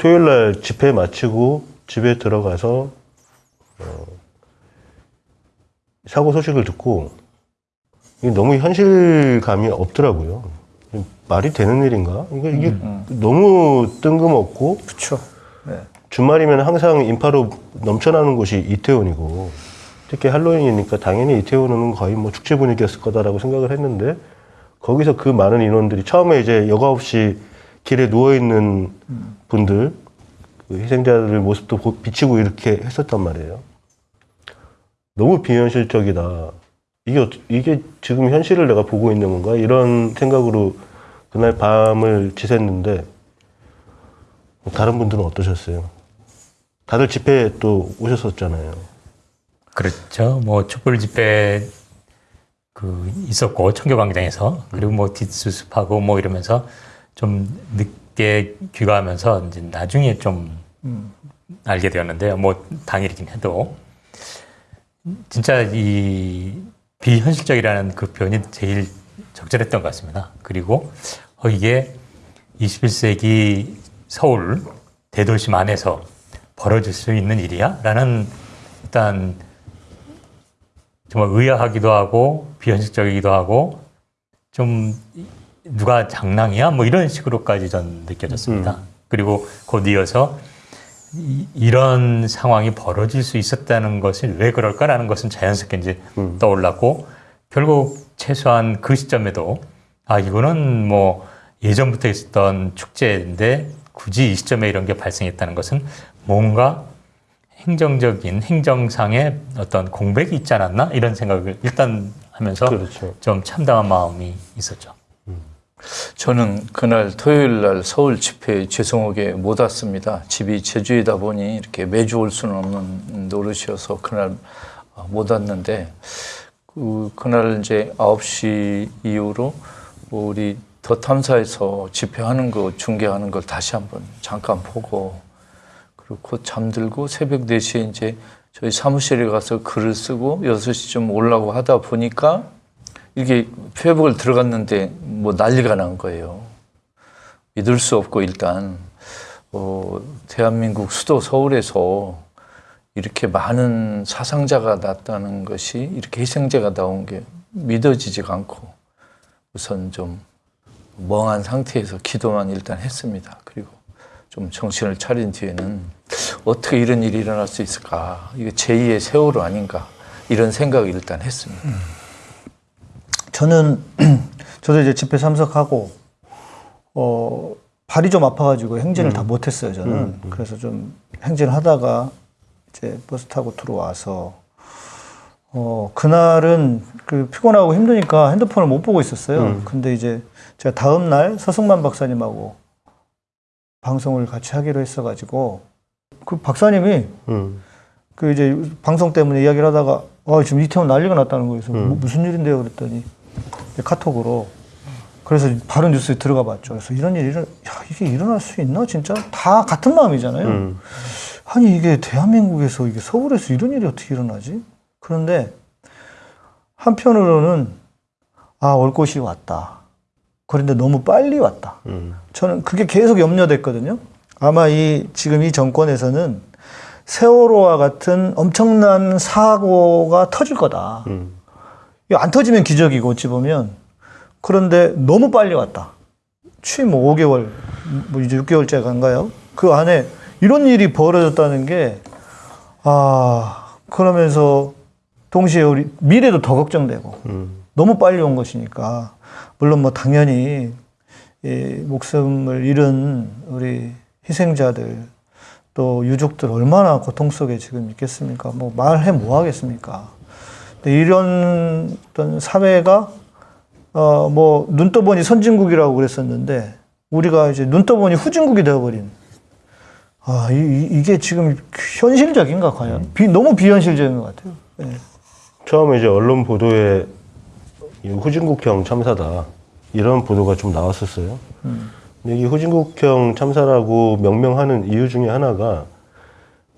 토요일 날 집회 마치고 집에 들어가서 어, 사고 소식을 듣고 이게 너무 현실감이 없더라고요. 말이 되는 일인가? 이게, 이게 너무 뜬금없고 그렇죠. 네. 주말이면 항상 인파로 넘쳐나는 곳이 이태원이고 특히 할로윈이니까 당연히 이태원은 거의 뭐 축제 분위기였을 거다라고 생각을 했는데 거기서 그 많은 인원들이 처음에 이제 여과 없이 길에 누워 있는 분들 그 희생자들 모습도 보- 비치고 이렇게 했었단 말이에요. 너무 비현실적이다. 이게 이게 지금 현실을 내가 보고 있는 건가 이런 생각으로 그날 밤을 지샜는데 다른 분들은 어떠셨어요? 다들 집회에 또 오셨었잖아요. 그렇죠. 뭐 촛불 집회 그 있었고 청교광장에서 그리고 뭐 뒷수습하고 뭐 이러면서 좀 늦게 귀가하면서 이제 나중에 좀 알게 되었는데요. 뭐 당일이긴 해도 진짜 이 비현실적이라는 그 표현이 제일 적절했던 것 같습니다. 그리고 어 이게 21세기 서울 대도심 안에서 벌어질 수 있는 일이야? 라는 일단 정말 의아하기도 하고 비현실적이기도 하고 좀 누가 장난이야? 뭐 이런 식으로까지 전 느껴졌습니다. 그리고 곧 이어서 이, 이런 상황이 벌어질 수 있었다는 것이 왜 그럴까라는 것은 자연스럽게 이제 떠올랐고 결국 최소한 그 시점에도 아 이거는 뭐 예전부터 있었던 축제인데 굳이 이 시점에 이런 게 발생했다는 것은 뭔가 행정적인 행정상의 어떤 공백이 있지 않았나 이런 생각을 일단 하면서 그렇죠. 좀 참담한 마음이 있었죠. 저는 그날 토요일 날 서울 집회에 죄송하게 못 왔습니다. 집이 제주이다 보니 이렇게 매주 올 수는 없는 노릇이어서 그날 못 왔는데 그, 그날 이제 9시 이후로 우리 더 탐사에서 집회하는 거 중계하는 걸 다시 한번 잠깐 보고 그리고 곧 잠들고 새벽 4시에 이제 저희 사무실에 가서 글을 쓰고 6시쯤 오려고 하다 보니까 이게 페이북을 들어갔는데 뭐 난리가 난 거예요. 믿을 수 없고 일단 어, 대한민국 수도 서울에서 이렇게 많은 사상자가 났다는 것이 이렇게 희생자가 나온 게 믿어지지가 않고 우선 좀 멍한 상태에서 기도만 일단 했습니다. 그리고 좀 정신을 차린 뒤에는 어떻게 이런 일이 일어날 수 있을까? 이게 제2의 세월호 아닌가? 이런 생각을 일단 했습니다. 저는 저도 이제 집회 참석하고 어 발이 좀 아파가지고 행진을 다 못했어요 저는 그래서 좀 행진을 하다가 이제 버스 타고 들어와서 어 그날은 그 피곤하고 힘드니까 핸드폰을 못 보고 있었어요 근데 이제 제가 다음 날 서승만 박사님하고 방송을 같이 하기로 했어가지고 그 박사님이 음. 그 이제 방송 때문에 이야기를 하다가 아 지금 이태원 난리가 났다는 거예요. 그래서 뭐 무슨 일인데요? 그랬더니 카톡으로 그래서 바로 뉴스에 들어가 봤죠. 그래서 이런 일이 일어, 야 이게 일어날 수 있나 진짜 다 같은 마음이잖아요. 음. 아니 이게 대한민국에서 이게 서울에서 이런 일이 어떻게 일어나지? 그런데 한편으로는 아 올 곳이 왔다. 그런데 너무 빨리 왔다. 음. 저는 그게 계속 염려됐거든요. 아마 이 지금 이 정권에서는 세월호와 같은 엄청난 사고가 터질 거다. 음. 안 터지면 기적이고 어찌 보면 그런데 너무 빨리 왔다. 취임 뭐 5개월, 뭐 이제 6개월째 간가요? 그 안에 이런 일이 벌어졌다는 게, 아, 그러면서 동시에 우리 미래도 더 걱정되고, 음. 너무 빨리 온 것이니까, 물론 뭐 당연히, 이 목숨을 잃은 우리 희생자들, 또 유족들 얼마나 고통 속에 지금 있겠습니까? 뭐 말해 뭐 하겠습니까? 근데 이런 어떤 사회가 어 뭐 눈떠보니 선진국이라고 그랬었는데 우리가 이제 눈떠보니 후진국이 되어버린 아 이, 이- 이게 지금 현실적인가 과연 비, 너무 비현실적인 것 같아요. 예. 처음에 이제 언론 보도에 이 후진국형 참사다 이런 보도가 좀 나왔었어요. 근데 이 후진국형 참사라고 명명하는 이유 중에 하나가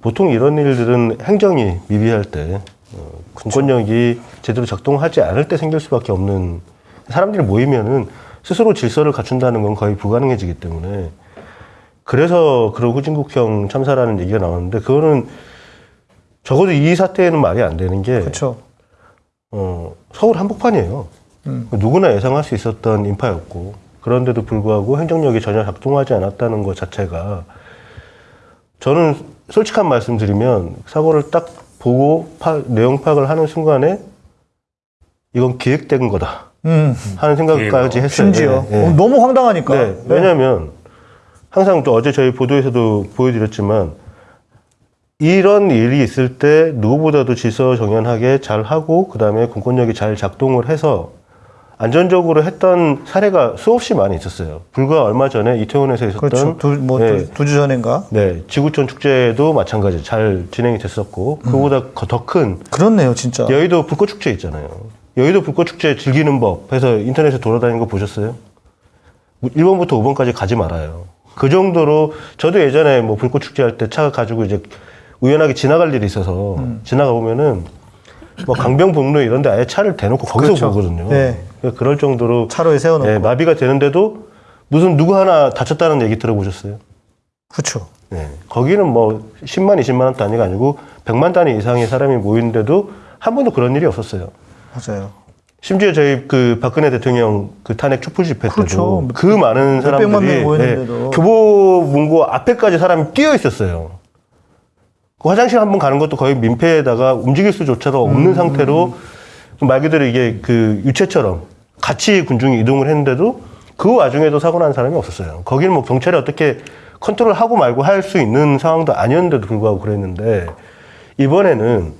보통 이런 일들은 행정이 미비할 때 어, 공권력이 제대로 작동하지 않을 때 생길 수밖에 없는 사람들이 모이면은 스스로 질서를 갖춘다는 건 거의 불가능해지기 때문에 그래서 그런 후진국형 참사라는 얘기가 나왔는데 그거는 적어도 이 사태에는 말이 안 되는 게 그렇죠. 어, 서울 한복판이에요. 음. 누구나 예상할 수 있었던 인파였고 그런데도 불구하고 행정력이 전혀 작동하지 않았다는 것 자체가 저는 솔직한 말씀드리면 사고를 딱 보고 파- 내용 파악을 하는 순간에 이건 기획된 거다 음. 하는 생각까지 했어요. 심지어 예, 예. 어, 너무 황당하니까. 네, 왜냐하면 항상 또 어제 저희 보도에서도 보여드렸지만 이런 일이 있을 때 누구보다도 질서정연하게 잘 하고 그 다음에 공권력이 잘 작동을 해서 안전적으로 했던 사례가 수없이 많이 있었어요. 불과 얼마 전에 이태원에서 있었던 그렇죠. 두, 뭐, 네. 두, 주 전인가? 네, 지구촌 축제도 마찬가지 잘 진행이 됐었고 그보다 더 큰 그렇네요, 진짜. 여의도 불꽃 축제 있잖아요. 여의도 불꽃 축제 즐기는 법 해서 인터넷에 돌아다니는 거 보셨어요? 1번부터 5번까지 가지 말아요. 그 정도로 저도 예전에 뭐 불꽃 축제 할 때 차 가지고 이제 우연하게 지나갈 일이 있어서 지나가 보면은 뭐 강변북로 이런 데 아예 차를 대놓고 거기서 그렇죠. 보거든요. 네. 그러니까 그럴 정도로 차로에 세워놓고. 예, 마비가 되는데도 무슨 누구 하나 다쳤다는 얘기 들어보셨어요? 그렇죠. 네. 거기는 뭐 10만, 20만 원 단위가 아니고 100만 단위 이상의 사람이 모이는데도 한 번도 그런 일이 없었어요. 맞아요. 심지어 저희 그 박근혜 대통령 그 탄핵 촛불 집회 때도 그렇죠. 그 많은 사람들이 명 모였는데도. 예, 교보 문고 앞에까지 사람이 뛰어 있었어요. 그 화장실 한 번 가는 것도 거의 민폐에다가 움직일 수조차도 없는 음. 상태로 말 그대로 이게 그 유체처럼 같이 군중이 이동을 했는데도 그 와중에도 사고 난 사람이 없었어요. 거기는 뭐 경찰이 어떻게 컨트롤 하고 말고 할 수 있는 상황도 아니었는데도 불구하고 그랬는데 이번에는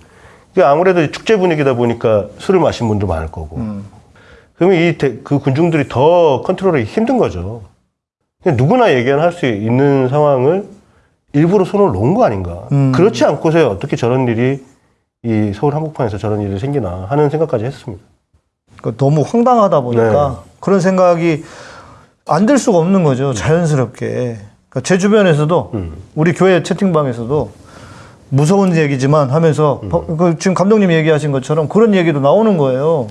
아무래도 축제 분위기다 보니까 술을 마신 분도 많을 거고 음. 그러면 이 그 군중들이 더 컨트롤하기 힘든 거죠. 누구나 예견할 수 있는 상황을 일부러 손을 놓은 거 아닌가. 음. 그렇지 않고서야 어떻게 저런 일이 이 서울 한복판에서 저런 일이 생기나 하는 생각까지 했습니다. 그 너무 황당하다 보니까 네. 그런 생각이 안 들 수가 없는 거죠. 자연스럽게. 그러니까 제 주변에서도 음. 우리 교회 채팅방에서도 무서운 얘기지만 하면서 음. 버- 그 지금 감독님이 얘기하신 것처럼 그런 얘기도 나오는 거예요.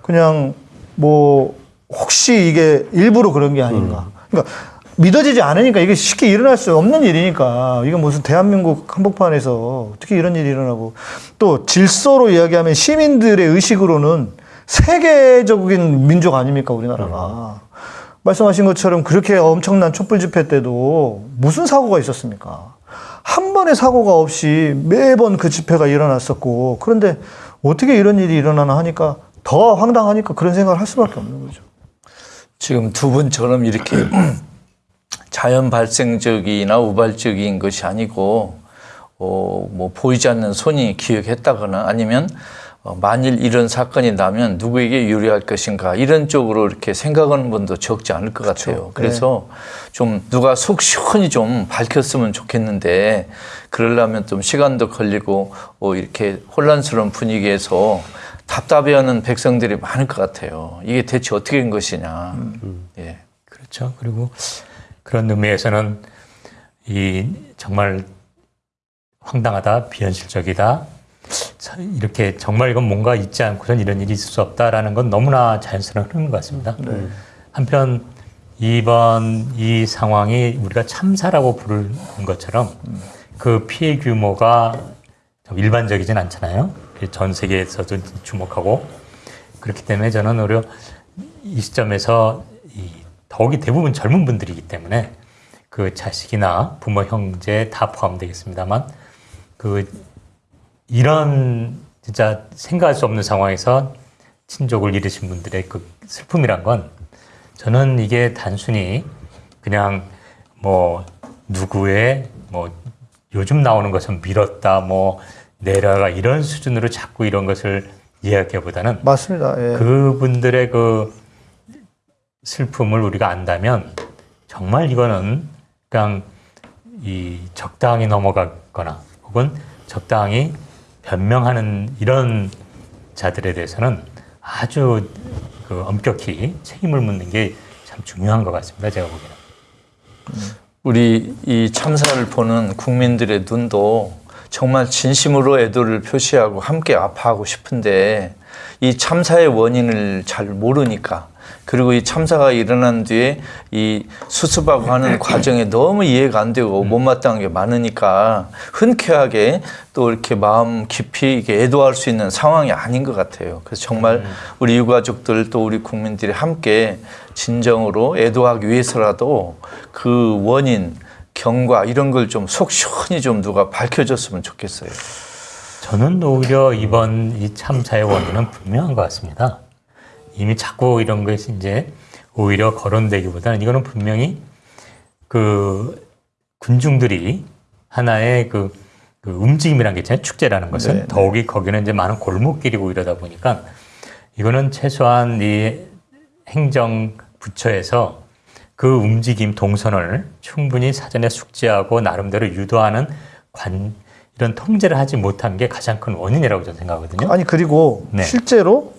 그냥 뭐 혹시 이게 일부러 그런 게 아닌가. 음. 그러니까 믿어지지 않으니까 이게 쉽게 일어날 수 없는 일이니까 이게 무슨 대한민국 한복판에서 어떻게 이런 일이 일어나고 또 질서로 이야기하면 시민들의 의식으로는 세계적인 민족 아닙니까 우리나라가 말씀하신 것처럼 그렇게 엄청난 촛불 집회 때도 무슨 사고가 있었습니까? 한 번의 사고가 없이 매번 그 집회가 일어났었고 그런데 어떻게 이런 일이 일어나나 하니까 더 황당하니까 그런 생각을 할 수밖에 없는 거죠. 지금 두 분처럼 이렇게 자연 발생적이나 우발적인 것이 아니고 어, 뭐 보이지 않는 손이 기획했다거나 아니면 어, 만일 이런 사건이 나면 누구에게 유리할 것인가 이런 쪽으로 이렇게 생각하는 분도 적지 않을 것 같아요. 그래서 좀 누가 속 시원히 좀 밝혔으면 좋겠는데 그러려면 좀 시간도 걸리고 어, 이렇게 혼란스러운 분위기에서 답답해하는 백성들이 많을 것 같아요. 이게 대체 어떻게 된 것이냐. 예. 그렇죠. 그리고 그런 의미에서는 이 정말 황당하다, 비현실적이다. 자, 이렇게 정말 이건 뭔가 있지 않고선 이런 일이 있을 수 없다라는 건 너무나 자연스러운 흐름인 것 같습니다. 한편 이번 이 상황이 우리가 참사라고 부르는 것처럼 그 피해 규모가 좀 일반적이진 않잖아요. 전 세계에서도 주목하고 그렇기 때문에 저는 오히려 이 시점에서 이 더욱이 대부분 젊은 분들이기 때문에 그 자식이나 부모, 형제 다 포함되겠습니다만 그 이런 진짜 생각할 수 없는 상황에서 친족을 잃으신 분들의 그 슬픔이란 건 저는 이게 단순히 그냥 뭐 누구의 뭐 요즘 나오는 것은 밀었다 뭐 내려가 이런 수준으로 자꾸 이런 것을 이야기하기보다는 맞습니다. 예. 그분들의 그 슬픔을 우리가 안다면 정말 이거는 그냥 이 적당히 넘어가거나 혹은 적당히 변명하는 이런 자들에 대해서는 아주 그 엄격히 책임을 묻는 게 참 중요한 것 같습니다. 제가 보기에는. 우리 이 참사를 보는 국민들의 눈도 정말 진심으로 애도를 표시하고 함께 아파하고 싶은데 이 참사의 원인을 잘 모르니까 그리고 이 참사가 일어난 뒤에 이 수습하고 하는 과정에 너무 이해가 안 되고 못마땅한 게 많으니까 흔쾌하게 또 이렇게 마음 깊이 이게 애도할 수 있는 상황이 아닌 것 같아요. 그래서 정말 우리 유가족들 또 우리 국민들이 함께 진정으로 애도하기 위해서라도 그 원인, 경과 이런 걸 좀 속 시원히 좀 누가 밝혀줬으면 좋겠어요. 저는 오히려 이번 이 참사의 원인은 분명한 것 같습니다. 이미 자꾸 이런 것이 이제 오히려 거론되기보다는 이거는 분명히 그 군중들이 하나의 그, 그 움직임이라는 게 있잖아요. 축제라는 것은 네, 더욱이 거기는 이제 많은 골목길이고 이러다 보니까 이거는 최소한 이 행정 부처에서 그 움직임 동선을 충분히 사전에 숙지하고 나름대로 유도하는 관 이런 통제를 하지 못한 게 가장 큰 원인이라고 저는 생각하거든요. 아니 그리고 네. 실제로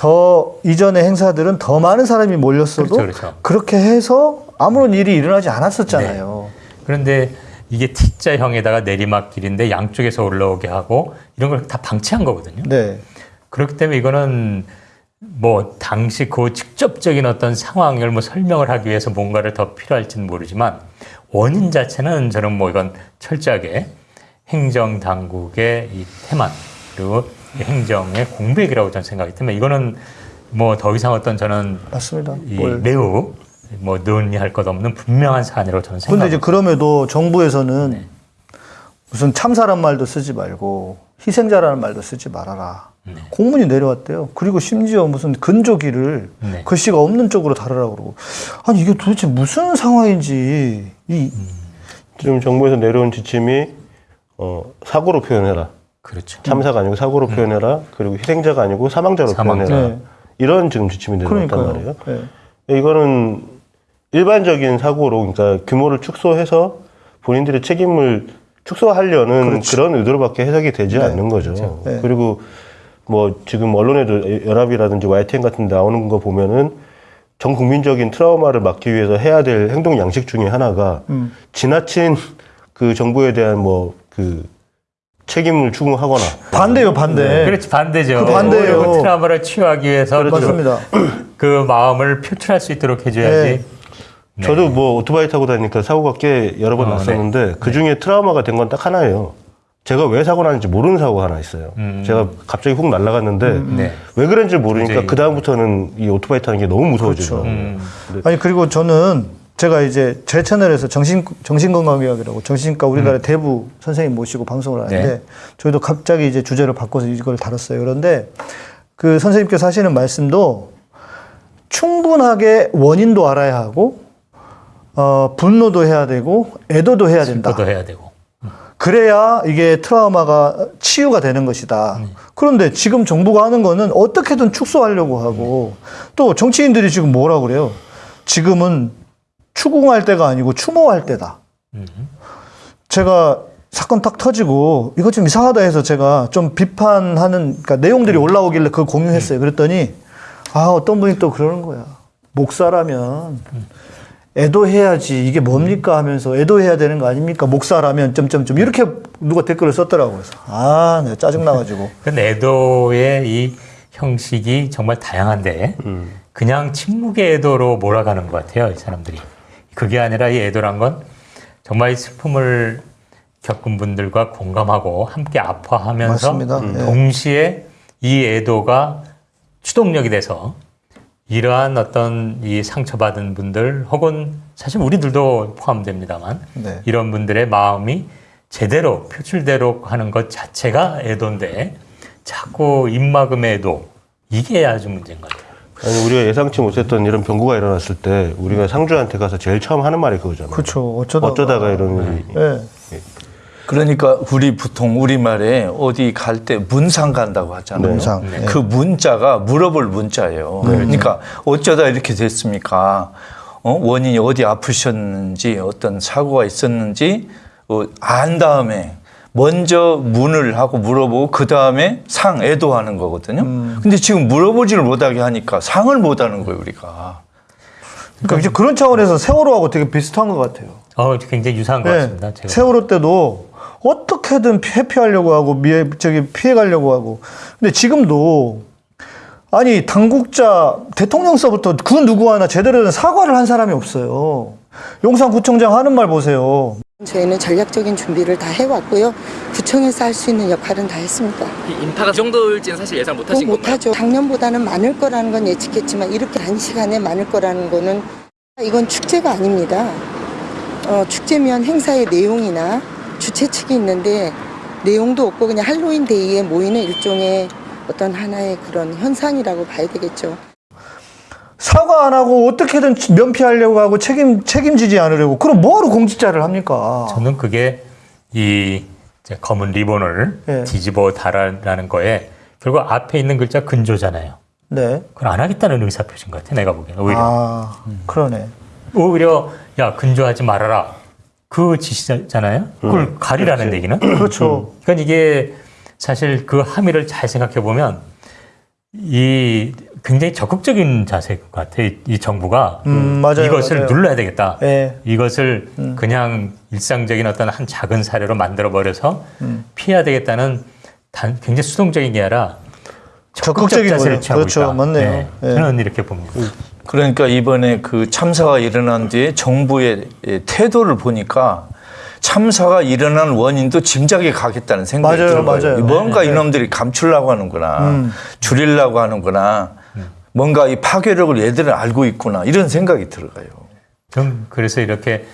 더 이전의 행사들은 더 많은 사람이 몰렸어도 그렇죠, 그렇죠. 그렇게 해서 아무런 일이 일어나지 않았었잖아요. 그런데 이게 T자형에다가 내리막길인데 양쪽에서 올라오게 하고 이런 걸 다 방치한 거거든요. 네. 그렇기 때문에 이거는 뭐 당시 그 직접적인 어떤 상황을 뭐 설명을 하기 위해서 뭔가를 더 필요할지는 모르지만 원인 자체는 저는 뭐 이건 철저하게 행정 당국의 이 태만 그리고 이 행정의 공백이라고 저는 생각하기 때문에 이거는 뭐 더 이상 어떤 저는 맞습니다. 매우 뭐 논의할 것 없는 분명한 사안이라고 저는 근데 생각합니다. 이제 그럼에도 정부에서는 네. 무슨 참사란 말도 쓰지 말고 희생자라는 말도 쓰지 말아라. 네. 공문이 내려왔대요. 그리고 심지어 무슨 근조기를 네. 글씨가 없는 쪽으로 달으라고 그러고. 아니 이게 도대체 무슨 상황인지 이 지금 정부에서 내려온 지침이 어, 사고로 표현해라. 그렇죠. 참사가 아니고 사고로 표현해라. 그리고 희생자가 아니고 사망자로 사망자. 표현해라. 네. 이런 지금 지침이 내려왔단. 말이에요. 네. 이거는 일반적인 사고로 그러니까 규모를 축소해서 본인들의 책임을 축소하려는 그런 의도로밖에 해석이 되지 않는 거죠. 네. 그리고 뭐 지금 언론에도 연합이라든지 YTN 같은 데 나오는 거 보면은 전 국민적인 트라우마를 막기 위해서 해야 될 행동 양식 중에 하나가 음. 지나친 그 정부에 대한 뭐그 책임을 추궁하거나 반대요 반대. 그렇지 반대죠. 그 반대예요. 그 트라우마를 치유하기 위해서 맞습니다. 그 마음을 표출할 수 있도록 해줘야지. 네. 저도 뭐 오토바이 타고 다니니까 사고가 꽤 여러 번 어, 났었는데 그 중에 트라우마가 된 건 딱 하나예요. 제가 왜 사고 나는지 모르는 사고가 하나 있어요. 음. 제가 갑자기 훅 날아갔는데 네. 왜 그런지 모르니까 굉장히- 그 다음부터는 이 오토바이 타는 게 너무 무서워지더라고요. 음. 아니 그리고 저는 제가 이제 제 채널에서 정신 정신건강의학이라고 정신과 우리나라 의 대부 선생님 모시고 방송을 하는데 네. 저희도 갑자기 이제 주제를 바꿔서 이걸 다뤘어요. 그런데 그 선생님께서 하시는 말씀도 충분하게 원인도 알아야 하고 어, 분노도 해야 되고 애도도 해야 된다. 그것도 해야 되고. 그래야 이게 트라우마가 치유가 되는 것이다. 그런데 지금 정부가 하는 거는 어떻게든 축소하려고 하고 또 정치인들이 지금 뭐라 그래요? 지금은 추궁할 때가 아니고 추모할 때다. 제가 사건 딱 터지고 이거 좀 이상하다 해서 제가 좀 비판하는 그러니까 내용들이 올라오길래 그걸 공유했어요. 그랬더니 아 어떤 분이 또 그러는 거야. 목사라면 애도해야지 이게 뭡니까 하면서 애도해야 되는 거 아닙니까 목사라면 점점점 이렇게 누가 댓글을 썼더라고요. 그래서 아 내가 짜증 나가지고 그 애도의 이 형식이 정말 다양한데 그냥 침묵의 애도로 몰아가는 것 같아요 이 사람들이 그게 아니라 이 애도란 건 정말 이 슬픔을 겪은 분들과 공감하고 함께 아파하면서 맞습니다. 예. 동시에 이 애도가 추동력이 돼서 이러한 어떤 이 상처받은 분들 혹은 사실 우리들도 포함됩니다만 네. 이런 분들의 마음이 제대로 표출대로 하는 것 자체가 애도인데 자꾸 입막음의 애도 이게 아주 문제인 것 같아요. 아니 우리가 예상치 못했던 이런 병구가 일어났을 때 우리가 상주한테 가서 제일 처음 하는 말이 그거잖아요. 그렇죠. 어쩌다가, 어쩌다가 이런 일이 예. 그러니까 우리 보통 우리 말에 어디 갈 때 문상 간다고 하잖아요. 문상. 네. 그 문자가 물어볼 문자예요. 그러니까 어쩌다 이렇게 됐습니까? 어? 원인이 어디 아프셨는지 어떤 사고가 있었는지 어, 안 다음에 먼저 문을 하고 물어보고 그 다음에 상 애도하는 거거든요. 근데 지금 물어보지를 못하게 하니까 상을 못 하는 거예요 우리가. 그러니까 이제 그런 차원에서 세월호하고 되게 비슷한 것 같아요. 어, 굉장히 유사한 것 네. 같습니다. 제가. 세월호 때도 어떻게든 회피하려고 하고 미해, 저기 피해 가려고 하고. 근데 지금도 아니 당국자 대통령서부터 그 누구 하나 제대로 된 사과를 한 사람이 없어요. 용산구청장 하는 말 보세요. 저희는 전략적인 준비를 다 해왔고요. 구청에서 할 수 있는 역할은 다 했습니다. 이 인파가 이 정도일지는 사실 예상 뭐 못하신 건가요? 못하죠. 작년보다는 많을 거라는 건 예측했지만 이렇게 단시간에 많을 거라는 거는 이건 축제가 아닙니다. 어, 축제면 행사의 내용이나 주최 측이 있는데 내용도 없고 그냥 할로윈 데이에 모이는 일종의 어떤 하나의 그런 현상이라고 봐야 되겠죠. 사과 안 하고 어떻게든 면피하려고 하고 책임 책임지지 않으려고 그럼 뭐하러 공직자를 합니까? 저는 그게 이 검은 리본을 예. 뒤집어 달아라는 거에 결국 앞에 있는 글자 근조잖아요. 네. 그걸 안 하겠다는 의사 표시인 것 같아. 내가 보기에는 오히려 아 그러네. 오히려 야 근조하지 말아라 그 지시잖아요. 그걸 가리라는 얘기는. 그렇죠. 그러니까 이게 사실 그 함의를 잘 생각해 보면 이 굉장히 적극적인 자세 같아. 이, 이 정부가 음, 맞아요, 이것을 맞아요. 눌러야 되겠다. 예. 이것을 그냥 일상적인 어떤 한 작은 사례로 만들어 버려서 음. 피해야 되겠다는 단 굉장히 수동적인 게 아니라 적극적인 적극적 자세를. 취하고 그렇죠. 있다. 맞네요. 네, 예. 저는 이렇게 봅니다. 그러니까 이번에 그 참사가 일어난 뒤에 정부의 예, 태도를 보니까 참사가 일어난 원인도 짐작이 가겠다는 생각이 맞아요, 들어요. 맞아요. 뭔가 네, 네. 이놈들이 감추려고 하는구나, 음. 줄이려고 하는구나, 뭔가 이 파괴력을 얘들은 알고 있구나 이런 생각이 들어가요. 좀 그래서 이렇게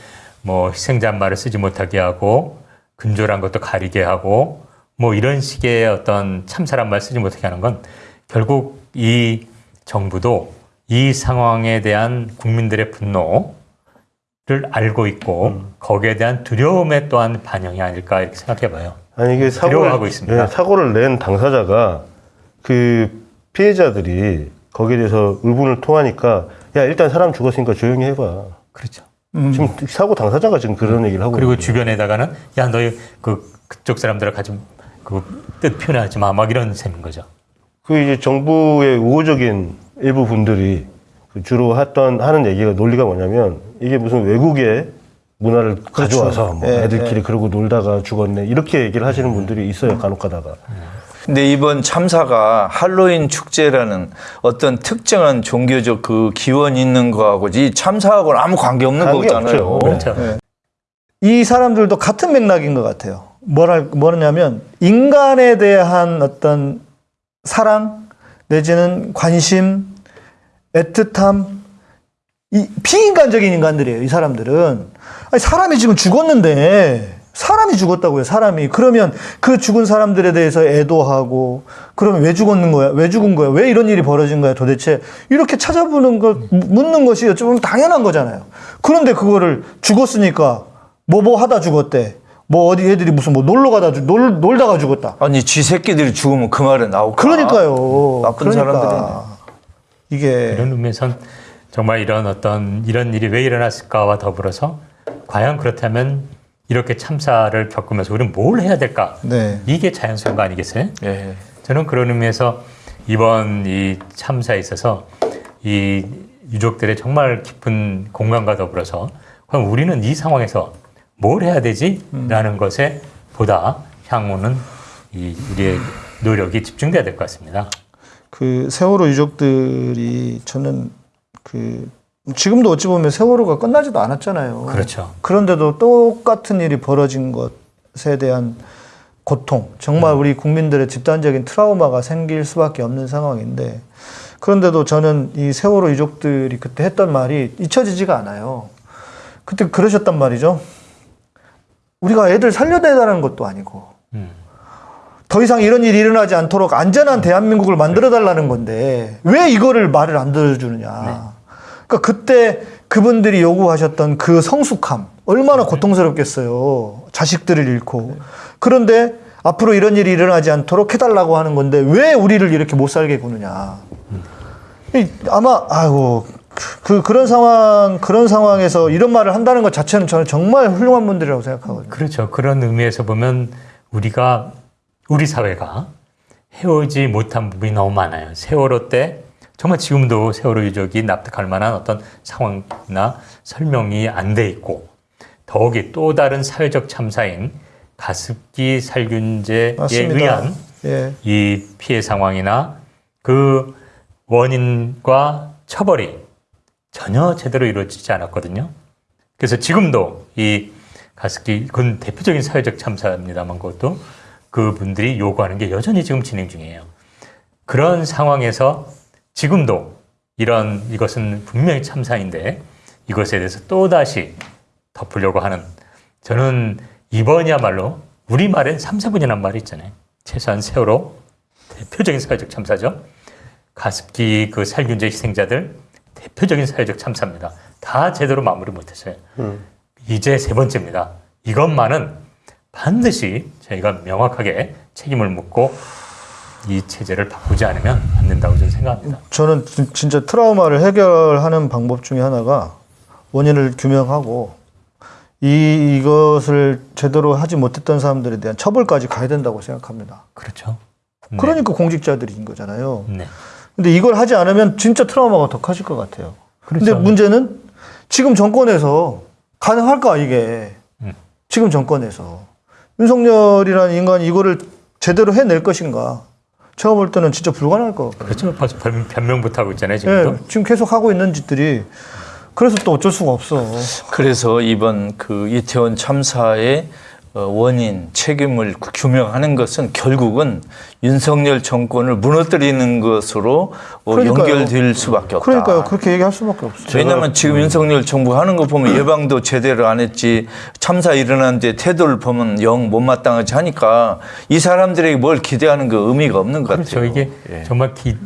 뭐 희생자 말을 쓰지 못하게 하고 근조란 것도 가리게 하고 뭐 이런 식의 어떤 참사란 말 쓰지 못하게 하는 건 결국 이 정부도 이 상황에 대한 국민들의 분노 를 알고 있고 거기에 대한 두려움의 또한 반영이 아닐까 이렇게 생각해 봐요. 아니 이게 사고를 두려워하고 있습니다. 예, 사고를 낸 당사자가 그 피해자들이 거기에 대해서 의문을 통하니까 야 일단 사람 죽었으니까 조용히 해봐. 그렇죠. 지금 사고 당사자가 지금 그런 얘기를 하고 그리고. 주변에다가는 야 너희 그 그쪽 사람들을 가지 그뜻 표현하지 마 막 이런 셈인 거죠. 그 이제 정부의 우호적인 일부 분들이 그 주로 했던 하는 얘기가 논리가 뭐냐면 이게 무슨 외국의 문화를 가져와서 뭐 예, 애들끼리 예. 그러고 놀다가 죽었네 이렇게 얘기를 하시는 분들이 있어요 간혹가다가 근데 이번 참사가 할로윈 축제라는 어떤 특정한 종교적 그 기원이 있는 거하고 이 참사하고는 아무 관계 없는 관계 거잖아요. 그렇죠. 이 사람들도 같은 맥락인 것 같아요. 뭐랄, 뭐냐면, 인간에 대한 어떤 사랑, 내지는 관심, 애틋함, 이 비인간적인 인간들이에요, 이 사람들은. 아니, 사람이 지금 죽었는데, 사람이 죽었다고요, 사람이. 그러면 그 죽은 사람들에 대해서 애도하고, 그러면 왜 죽었는 거야? 왜 죽은 거야? 왜 이런 일이 벌어진 거야, 도대체? 이렇게 찾아보는 것, 묻는 것이 어쩌면 당연한 거잖아요. 그런데 그거를 죽었으니까, 뭐 뭐 하다 죽었대. 뭐 어디 애들이 무슨 뭐 놀러 가다 죽, 놀, 놀다가 죽었다. 아니 지 새끼들이 죽으면 그 말은 나올까? 그러니까요. 나쁜 그러니까. 이게 이런 의미에선 정말 이런 어떤 이런 일이 왜 일어났을까와 더불어서 과연 그렇다면 이렇게 참사를 겪으면서 우리는 뭘 해야 될까? 네. 이게 자연스러운 거 아니겠어요? 예. 저는 그런 의미에서 이번 이 참사에 있어서 이 유족들의 정말 깊은 공감과 더불어서 그럼 우리는 이 상황에서 뭘 해야 되지?라는 것에 보다 향후는 이 우리의 노력이 집중돼야 될 것 같습니다. 그 세월호 유족들이 저는 그 지금도 어찌 보면 세월호가 끝나지도 않았잖아요. 그렇죠. 그런데도 똑같은 일이 벌어진 것에 대한 고통, 정말 우리 국민들의 집단적인 트라우마가 생길 수밖에 없는 상황인데 그런데도 저는 이 세월호 유족들이 그때 했던 말이 잊혀지지가 않아요. 그때 그러셨단 말이죠. 우리가 애들 살려내다는 것도 아니고 음. 더 이상 이런 일이 일어나지 않도록 안전한 대한민국을 만들어 달라는 건데 왜 이거를 말을 안 들어주느냐. 그러니까 그때 그분들이 요구하셨던 그 성숙함 얼마나 고통스럽겠어요. 자식들을 잃고. 그런데 앞으로 이런 일이 일어나지 않도록 해달라고 하는 건데 왜 우리를 이렇게 못 살게 구느냐. 이 아마 아이고 그 그런 상황 그런 상황에서 이런 말을 한다는 것 자체는 저는 정말 훌륭한 분들이라고 생각하거든요. 그렇죠. 그런 의미에서 보면 우리가 우리 사회가 해오지 못한 부분이 너무 많아요. 세월호 때 정말 지금도 세월호 유족이 납득할 만한 어떤 상황이나 설명이 안 돼 있고 더욱이 또 다른 사회적 참사인 가습기 살균제에 맞습니다. 의한 예. 이 피해 상황이나 그 원인과 처벌이 전혀 제대로 이루어지지 않았거든요. 그래서 지금도 이 가습기 그건 대표적인 사회적 참사입니다만 그것도 그분들이 요구하는 게 여전히 지금 진행 중이에요. 그런 상황에서 지금도 이런 이것은 분명히 참사인데 이것에 대해서 또 다시 덮으려고 하는 저는 이번이야말로 우리말엔 3, 4분이라는 말이 있잖아요. 최소한 세월호 대표적인 사회적 참사죠. 가습기 그 살균제 희생자들 대표적인 사회적 참사입니다. 다 제대로 마무리 못했어요. 이제 세 번째입니다. 이것만은 반드시 저희가 명확하게 책임을 묻고 이 체제를 바꾸지 않으면 안 된다고 저는 생각합니다. 저는 진- 진짜 트라우마를 해결하는 방법 중에 하나가 원인을 규명하고 이 이것을 제대로 하지 못했던 사람들에 대한 처벌까지 가야 된다고 생각합니다. 그렇죠. 네. 그러니까 공직자들인 거잖아요. 네. 근데 이걸 하지 않으면 진짜 트라우마가 더 커질 것 같아요. 근데 그렇죠. 문제는 지금 정권에서 가능할까 이게 음. 지금 정권에서 윤석열이라는 인간이 이거를 제대로 해낼 것인가? 제가 볼 때는 진짜 불가능할 것 같아요. 그렇죠. 벌써 변- 변명부터 하고 있잖아요. 지금도. 예, 지금 계속 하고 있는 짓들이 그래서 또 어쩔 수가 없어. 그래서 이번 그 이태원 참사의 어, 원인, 책임을 규명하는 것은 결국은 윤석열 정권을 무너뜨리는 것으로 어, 그러니까요. 연결될 수밖에 없다. 그러니까요. 그렇게 얘기할 수밖에 없어요. 왜냐하면 지금 윤석열 정부 하는 거 보면 예방도 제대로 안 했지 참사 일어났는데 태도를 보면 영 못마땅하지 하니까 이 사람들에게 뭘 기대하는 그 의미가 없는 것 그렇죠. 같아요. 이게 예. 정말 기,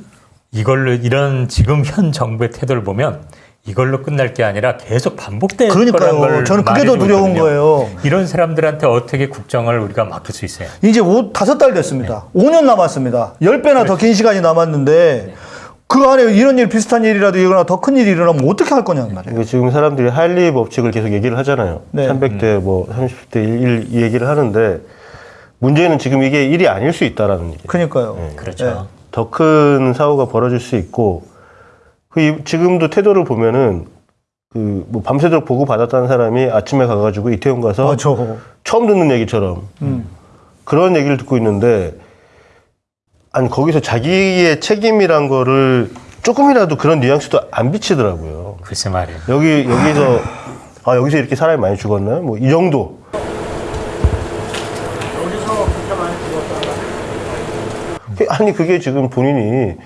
이걸로 이런 지금 현 정부의 태도를 보면 이걸로 끝날 게 아니라 계속 반복될 그러니까요. 걸 저는 그게 더 두려운 있거든요. 거예요. 이런 사람들한테 어떻게 국정을 우리가 맡길 수 있어요? 이제 오, 다섯 달 됐습니다. 오 5년 남았습니다. 10배나 더 긴 시간이 남았는데 그 안에 이런 일 비슷한 일이라도 일어나 더 큰 일이 일어나면 어떻게 할 거냐는 말이에요. 그러니까 지금 사람들이 할리 법칙을 계속 얘기를 하잖아요. 네. 300대 뭐 30대 1, 이 얘기를 하는데 문제는 지금 이게 일이 아닐 수 있다라는 얘기예요. 그러니까요. 그렇죠. 더 큰 사고가 벌어질 수 있고 그 이- 지금도 태도를 보면은 그 뭐 밤새도록 보고 받았다는 사람이 아침에 가가지고 이태원 가서 아, 저. 처음 듣는 얘기처럼 음. 그런 얘기를 듣고 있는데 아니 거기서 자기의 책임이란 거를 조금이라도 그런 뉘앙스도 안 비치더라고요. 글쎄 말이에요. 여기 여기서 아 여기서 이렇게 사람이 많이 죽었나요? 뭐 이 정도. 그- 아니 그게 지금 본인이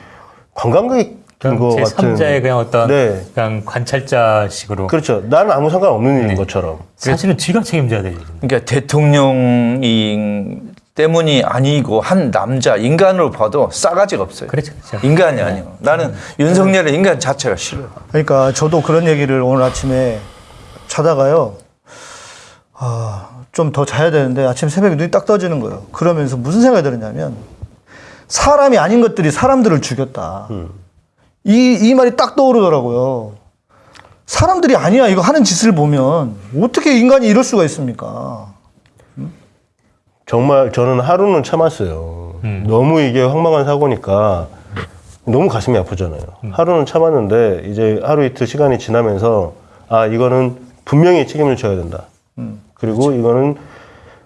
관광객 인거제 같은. 3자의 그냥 어떤 네. 그냥 관찰자식으로 그렇죠. 나는 아무 상관없는 일인 것처럼. 사실은 지가 책임져야 될 일입니다. 그러니까 대통령이 때문이 아니고 한 남자 인간으로 봐도 싸가지가 없어요. 그렇죠. 그렇죠. 인간이 아니에요. 나는 윤석열의 인간 자체가 싫어요. 그러니까 저도 그런 얘기를 오늘 아침에 자다가요. 아, 좀 더 자야 되는데 아침 새벽에 눈이 딱 떠지는 거예요. 그러면서 무슨 생각이 들었냐면 사람이 아닌 것들이 사람들을 죽였다. 이, 이 말이 딱 떠오르더라고요. 사람들이 아니야. 이거 하는 짓을 보면 어떻게 인간이 이럴 수가 있습니까? 정말 저는 하루는 참았어요. 너무 이게 황망한 사고니까 너무 가슴이 아프잖아요. 하루는 참았는데 이제 하루 이틀 시간이 지나면서 아 이거는 분명히 책임을 져야 된다. 그리고 이거는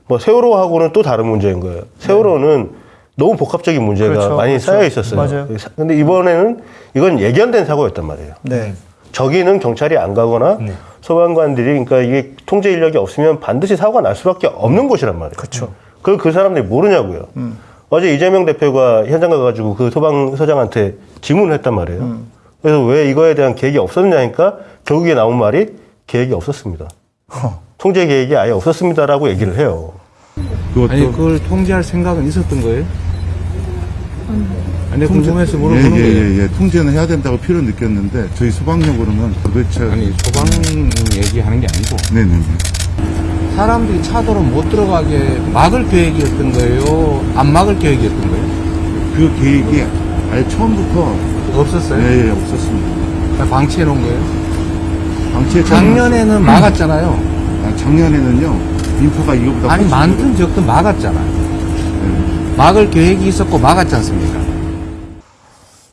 뭐 세월호하고는 또 다른 문제인 거예요. 세월호는 너무 복합적인 문제가 그렇죠, 많이 그렇죠. 쌓여 있었어요. 맞아요. 근데 이번에는 이건 예견된 사고였단 말이에요. 네. 저기는 경찰이 안 가거나 네. 소방관들이 그러니까 이게 통제 인력이 없으면 반드시 사고가 날 수밖에 없는 곳이란 말이에요. 그렇죠. 그걸 그 사람들이 모르냐고요. 어제 이재명 대표가 현장 가가지고 그 소방서장한테 질문을 했단 말이에요. 그래서 왜 이거에 대한 계획이 없었냐니까 결국에 나온 말이 계획이 없었습니다. 통제 계획이 아예 없었습니다라고 얘기를 해요. 아니 그걸 통제할 생각은 있었던 거예요? 아니 궁금해서 예, 물어보는 예, 거예요. 예, 예. 통제는 해야 된다고 필요 느꼈는데 저희 소방력으로는 도대체 아니 소방 얘기하는 게 아니고 네네네. 사람들이 차도로 못 들어가게 막을 계획이었던 거예요? 안 막을 계획이었던 거예요? 그 계획이 아예 처음부터 없었어요? 예, 예, 없었습니다. 방치해 놓은 거예요? 방치에 작년에는 막았잖아요. 아, 작년에는요 인파가 이거보다 아니 많든 적든 막았잖아요. 막을 계획이 있었고 막았지 않습니까?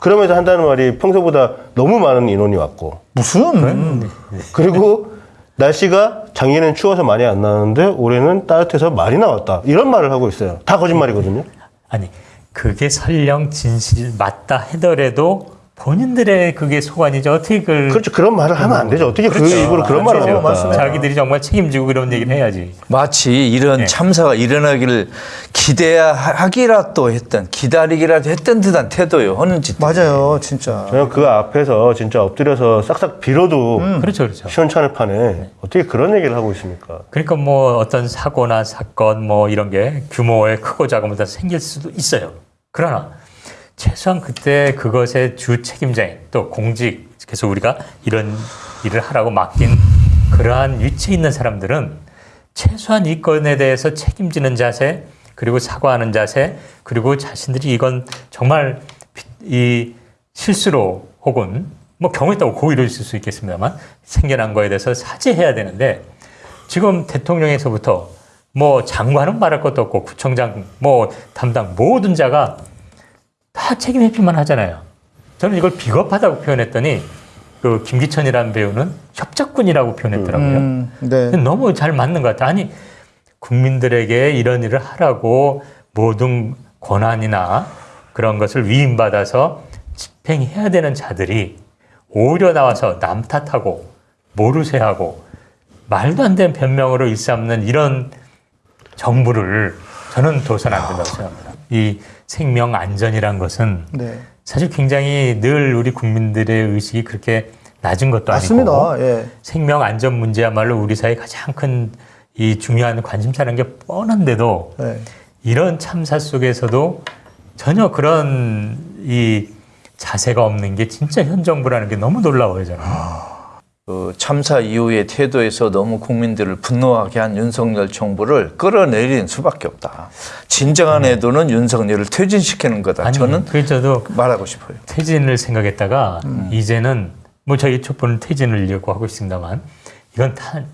그러면서 한다는 말이 평소보다 너무 많은 인원이 왔고 무슨? 그리고 날씨가 작년엔 추워서 많이 안 나왔는데 올해는 따뜻해서 많이 나왔다. 이런 말을 하고 있어요. 다 거짓말이거든요. 아니 그게 설령 진실 맞다 하더라도 본인들의 그게 소관이죠. 어떻게 그걸 그렇죠. 그런 말을 하면 안 되죠. 어떻게 그 그렇죠. 입으로 그런 말을 맞아요. 합니까? 맞습니다. 자기들이 정말 책임지고 그런 얘기를 해야지. 마치 이런 네. 참사가 일어나기를 기대하기라도 했던 기다리기라도 했던 듯한 태도요 하는 짓. 맞아요, 진짜. 저는 그 앞에서 진짜 엎드려서 싹싹 빌어도 그렇죠, 그렇죠. 시원찮을 판에 어떻게 그런 얘기를 하고 있습니까? 그러니까 뭐 어떤 사고나 사건 뭐 이런 게 규모의 크고 작은 다 생길 수도 있어요. 그러나 최소한 그때 그것의 주 책임자인 또 공직 그래서 우리가 이런 일을 하라고 맡긴 그러한 위치에 있는 사람들은 최소한 이 건에 대해서 책임지는 자세 그리고 사과하는 자세 그리고 자신들이 이건 정말 이 실수로 혹은 뭐 경우에 따라 고의로 있을 수 있겠습니다만 생겨난 거에 대해서 사죄해야 되는데 지금 대통령에서부터 뭐 장관은 말할 것도 없고 구청장 뭐 담당 모든 자가 다 책임 회피만 하잖아요. 저는 이걸 비겁하다고 표현했더니 그 김기천이라는 배우는 협작꾼이라고 표현했더라고요. 음, 네. 너무 잘 맞는 것 같아요. 아니 국민들에게 이런 일을 하라고 모든 권한이나 그런 것을 위임받아서 집행해야 되는 자들이 오히려 나와서 남 탓하고 모르쇠하고 말도 안 되는 변명으로 일삼는 이런 정부를 저는 둬선 안 된다고 생각합니다. 이 생명 안전이란 것은 네. 사실 굉장히 늘 우리 국민들의 의식이 그렇게 낮은 것도 맞습니다. 아니고 예. 생명 안전 문제야말로 우리 사회 가장 큰 이 중요한 관심사라는 게 뻔한데도 네. 이런 참사 속에서도 전혀 그런 이 자세가 없는 게 진짜 현 정부라는 게 너무 놀라워요 저는. 그 참사 이후의 태도에서 너무 국민들을 분노하게 한 윤석열 정부를 끌어내린 수밖에 없다. 진정한 애도는 윤석열을 퇴진시키는 거다. 아니 저는 그 저도 말하고 싶어요. 퇴진을 생각했다가 이제는 뭐 저희 촛불은 퇴진을려고 하고 있습니다만 이건 탄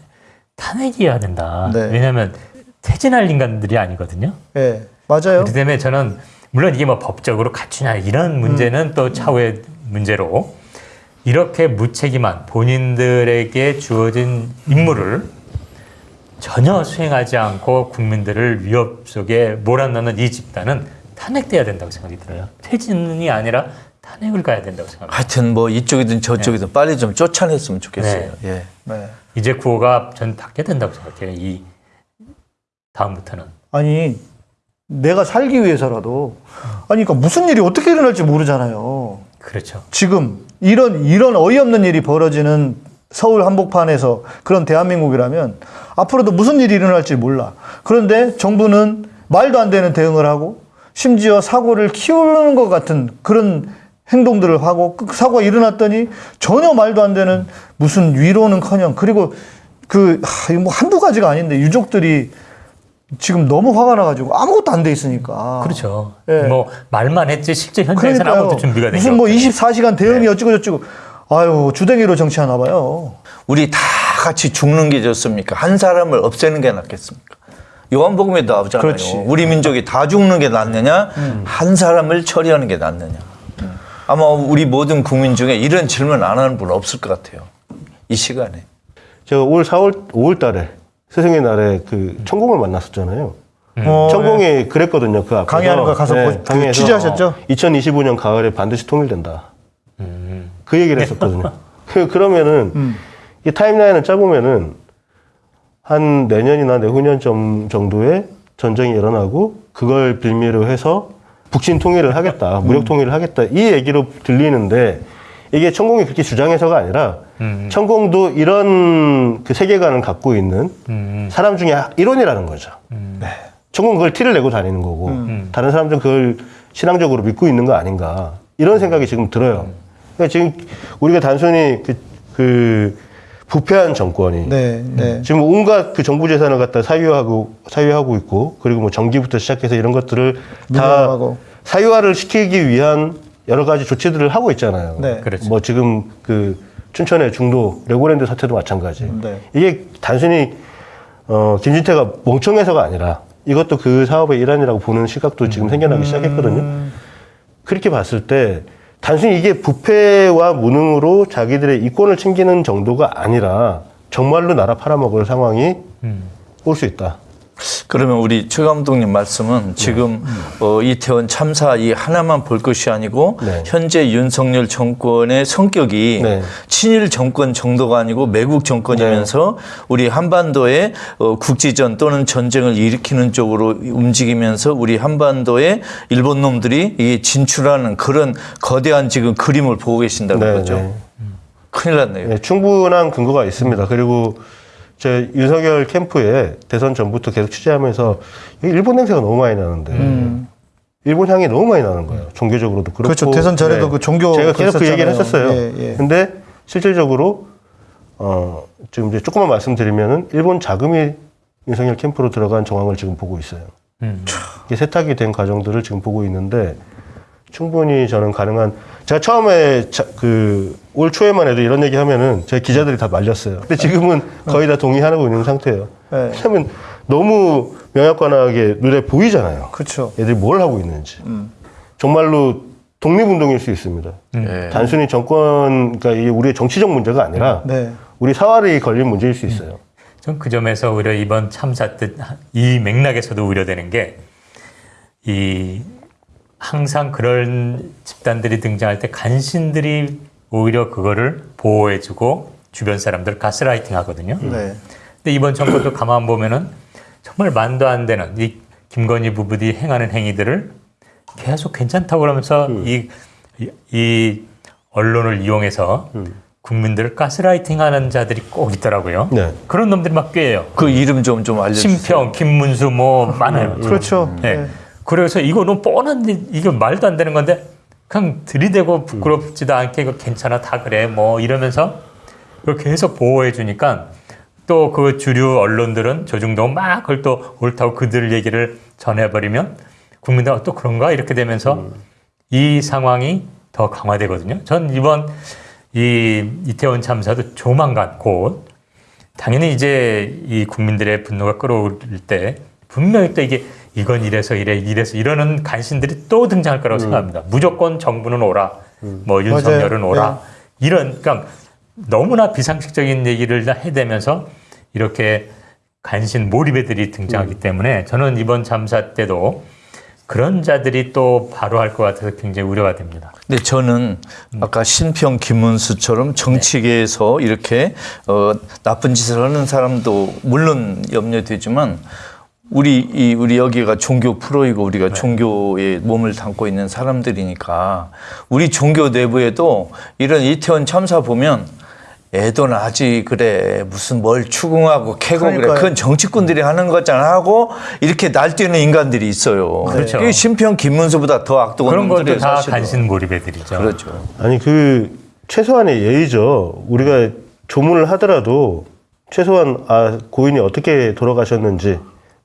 탄핵이어야 된다. 네. 왜냐하면 퇴진할 인간들이 아니거든요. 예. 맞아요. 그렇기 때문에 저는 물론 이게 뭐 법적으로 갖추냐 이런 문제는 또 차후의 문제로 이렇게 무책임한 본인들에게 주어진 임무를 전혀 수행하지 않고 국민들을 위협 속에 몰아넣는 이 집단은 탄핵돼야 된다고 생각이 들어요. 퇴진이 아니라 탄핵을 가야 된다고 생각합니다. 하여튼 뭐 이쪽이든 저쪽이든 빨리 좀 쫓아냈으면 좋겠어요. 예. 네. 이제 구호가 전 닫게 된다고 생각해요. 이 다음부터는. 아니 내가 살기 위해서라도 아니 그러니까 무슨 일이 어떻게 일어날지 모르잖아요. 그렇죠. 지금 이런 이런 어이없는 일이 벌어지는 서울 한복판에서 그런 대한민국이라면 앞으로도 무슨 일이 일어날지 몰라. 그런데 정부는 말도 안 되는 대응을 하고 심지어 사고를 키우는 것 같은 그런 행동들을 하고 그 사고가 일어났더니 전혀 말도 안 되는 무슨 위로는커녕 그리고 그 하, 뭐 한두 가지가 아닌데 유족들이 지금 너무 화가 나가지고 아무것도 안 돼 있으니까. 그렇죠. 예. 뭐 말만 했지 실제 현장에서는 그러니까요. 아무것도 준비가 된 무슨 게뭐 없잖아요. 24시간 대응이 어찌고 저찌고 아유 주댕이로 정치하나 봐요. 우리 다 같이 죽는 게 좋습니까? 한 사람을 없애는 게 낫겠습니까? 요한복음에 나오잖아요. 그렇지. 음. 우리 민족이 다 죽는 게 낫느냐, 한 사람을 처리하는 게 낫느냐. 아마 우리 모든 국민 중에 이런 질문 안 하는 분 없을 것 같아요. 이 시간에. 제가 올 4월 5월 달에 스승의 날에 그 천공을 만났었잖아요. 어, 천공이 그랬거든요. 그 앞에서 강의하는 거 가서 보- 그 취재하셨죠? 2025년 가을에 반드시 통일된다. 그 얘기를 했었거든요. 그 그러면은 이 타임라인을 짜보면은 한 내년이나 내후년 점- 정도에 전쟁이 일어나고 그걸 빌미로 해서 북친 통일을 하겠다, 무력 통일을 하겠다 이 얘기로 들리는데 이게 천공이 그렇게 주장해서가 아니라 천공도 이런 그 세계관을 갖고 있는 사람 중에 일원이라는 거죠. 네. 천공 그걸 티를 내고 다니는 거고 다른 사람들은 그걸 신앙적으로 믿고 있는 거 아닌가 이런 생각이 지금 들어요. 그러니까 지금 우리가 단순히 그, 그 부패한 정권이 네, 네. 지금 온갖 그 정부 재산을 갖다 사유하고 사유하고 있고 그리고 뭐 전기부터 시작해서 이런 것들을 다 민영화하고. 사유화를 시키기 위한 여러 가지 조치들을 하고 있잖아요. 네. 그렇죠. 뭐 지금 그 춘천의 중도 레고랜드 사태도 마찬가지. 네. 이게 단순히 어 김진태가 멍청해서가 아니라 이것도 그 사업의 일환이라고 보는 시각도 지금 생겨나기 시작했거든요. 그렇게 봤을 때 단순히 이게 부패와 무능으로 자기들의 이권을 챙기는 정도가 아니라 정말로 나라 팔아먹을 상황이 올수 있다. 그러면 우리 최 감독님 말씀은 지금 어, 이태원 참사 이 하나만 볼 것이 아니고 네. 현재 윤석열 정권의 성격이 네. 친일 정권 정도가 아니고 매국 정권이면서 우리 한반도에 어, 국지전 또는 전쟁을 일으키는 쪽으로 움직이면서 우리 한반도에 일본 놈들이 이 진출하는 그런 거대한 지금 그림을 보고 계신다는 네, 거죠. 네. 큰일 났네요. 네, 충분한 근거가 있습니다. 그리고 제 윤석열 캠프에 대선 전부터 계속 취재하면서 이 일본 냄새가 너무 많이 나는데 일본 향이 너무 많이 나는 거예요. 종교적으로도 그렇고. 음. 그렇죠. 대선 전에도 그 종교 제가 계속 그 얘기를. 했었어요. 예, 예. 근데 실질적으로 어 지금 이제 조금만 말씀드리면은 일본 자금이 윤석열 캠프로 들어간 정황을 지금 보고 있어요. 음. 이게 세탁이 된 과정들을 지금 보고 있는데 충분히 저는 가능한 제가 처음에 그 올 초에만 해도 이런 얘기 하면은 제 기자들이 다 말렸어요. 근데 지금은 거의 다 동의하고 있는 상태예요. 네. 왜냐면 너무 명약관하게 눈에 보이잖아요. 그렇죠. 애들이 뭘 하고 있는지. 정말로 독립운동일 수 있습니다. 예. 단순히 정권, 그러니까 이게 우리의 정치적 문제가 아니라 네. 우리 사활이 걸린 문제일 수 있어요. 전 그 점에서 오히려 이번 참사 때 이 맥락에서도 우려되는 게 이 항상 그런 집단들이 등장할 때 간신들이 오히려 그거를 보호해주고 주변 사람들 가스라이팅 하거든요. 네. 근데 이번 정권도 가만 보면은 정말 만도 안 되는 이 김건희 부부들이 행하는 행위들을 계속 괜찮다고 그러면서 이, 이, 이 언론을 이용해서 국민들을 가스라이팅하는 자들이 꼭 있더라고요. 네. 그런 놈들이 막 꾀해요. 그 이름 좀좀 알려주세요. 심평, 김문수 뭐 많아요. 그렇죠. 네. 네. 그래서 이거는 뻔한 일, 이거 말도 안 되는 건데 그냥 들이대고 부끄럽지도 않게 이거 괜찮아 다 그래 뭐 이러면서 그걸 계속 보호해 주니까 또 그 주류 언론들은 조중동 막 그걸 또 옳다고 그들 얘기를 전해버리면 국민들 또 그런가 이렇게 되면서 이 상황이 더 강화되거든요. 전 이번 이 이태원 참사도 조만간 곧 당연히 이제 이 국민들의 분노가 끌어오를 때 분명히 또 이게 이건 이래서 이래 이래서 이러는 간신들이 또 등장할 거라고 생각합니다. 무조건 정부는 오라, 뭐 윤석열은 맞아요. 오라. 이런 그러니까 너무나 비상식적인 얘기를 다 해대면서 이렇게 간신 몰입애들이 등장하기 때문에 저는 이번 참사 때도 그런 자들이 또 바로 할 것 같아서 굉장히 우려가 됩니다. 근데 저는 아까 신평 김문수처럼 정치계에서 이렇게 어, 나쁜 짓을 하는 사람도 물론 염려되지만 우리 이 우리 여기가 종교 프로이고 우리가 종교에 몸을 담고 있는 사람들이니까 우리 종교 내부에도 이런 이태원 참사 보면 애도 나지 그래 무슨 뭘 추궁하고 캐고 그래 그러니까요. 그건 정치꾼들이 하는 거잖아 하고 이렇게 날뛰는 인간들이 있어요. 그렇죠. 그게 신평 김문수보다 더 악독한 그런 것도 다 사실은. 간신 몰입애들이죠. 그렇죠. 아니 그 최소한의 예의죠. 우리가 조문을 하더라도 최소한 아 고인이 어떻게 돌아가셨는지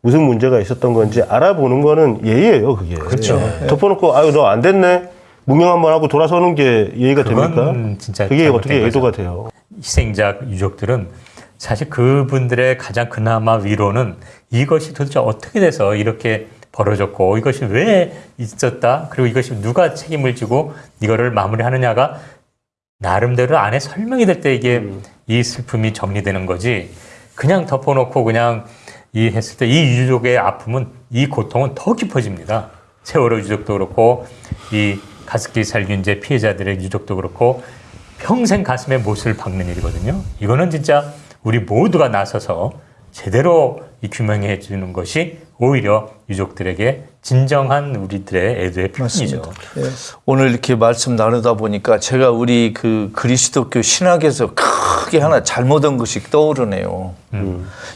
무슨 문제가 있었던 건지 알아보는 거는 예의예요. 그게. 그렇죠. 덮어놓고 아유 너 안 됐네. 문명 한번 하고 돌아서는 게 예의가 됩니까? 진짜 그게 어떻게. 예도가 돼요? 희생자 유족들은 사실 그분들의 가장 그나마 위로는 이것이 도대체 어떻게 돼서 이렇게 벌어졌고 이것이 왜 있었다 그리고 이것이 누가 책임을 지고 이거를 마무리하느냐가 나름대로 안에 설명이 될 때 이게 이 슬픔이 정리되는 거지 그냥 덮어놓고 그냥 이 했을 때 이 유족의 아픔은 이 고통은 더 깊어집니다. 세월호 유족도 그렇고 이 가습기 살균제 피해자들의 유족도 그렇고 평생 가슴에 못을 박는 일이거든요. 이거는 진짜 우리 모두가 나서서 제대로 이 규명해 주는 것이 오히려 유족들에게 진정한 우리들의 애도의 표현이죠. 예. 오늘 이렇게 말씀 나누다 보니까 제가 우리 그 그리스도교 신학에서 크게 하나 잘못한 것이 떠오르네요.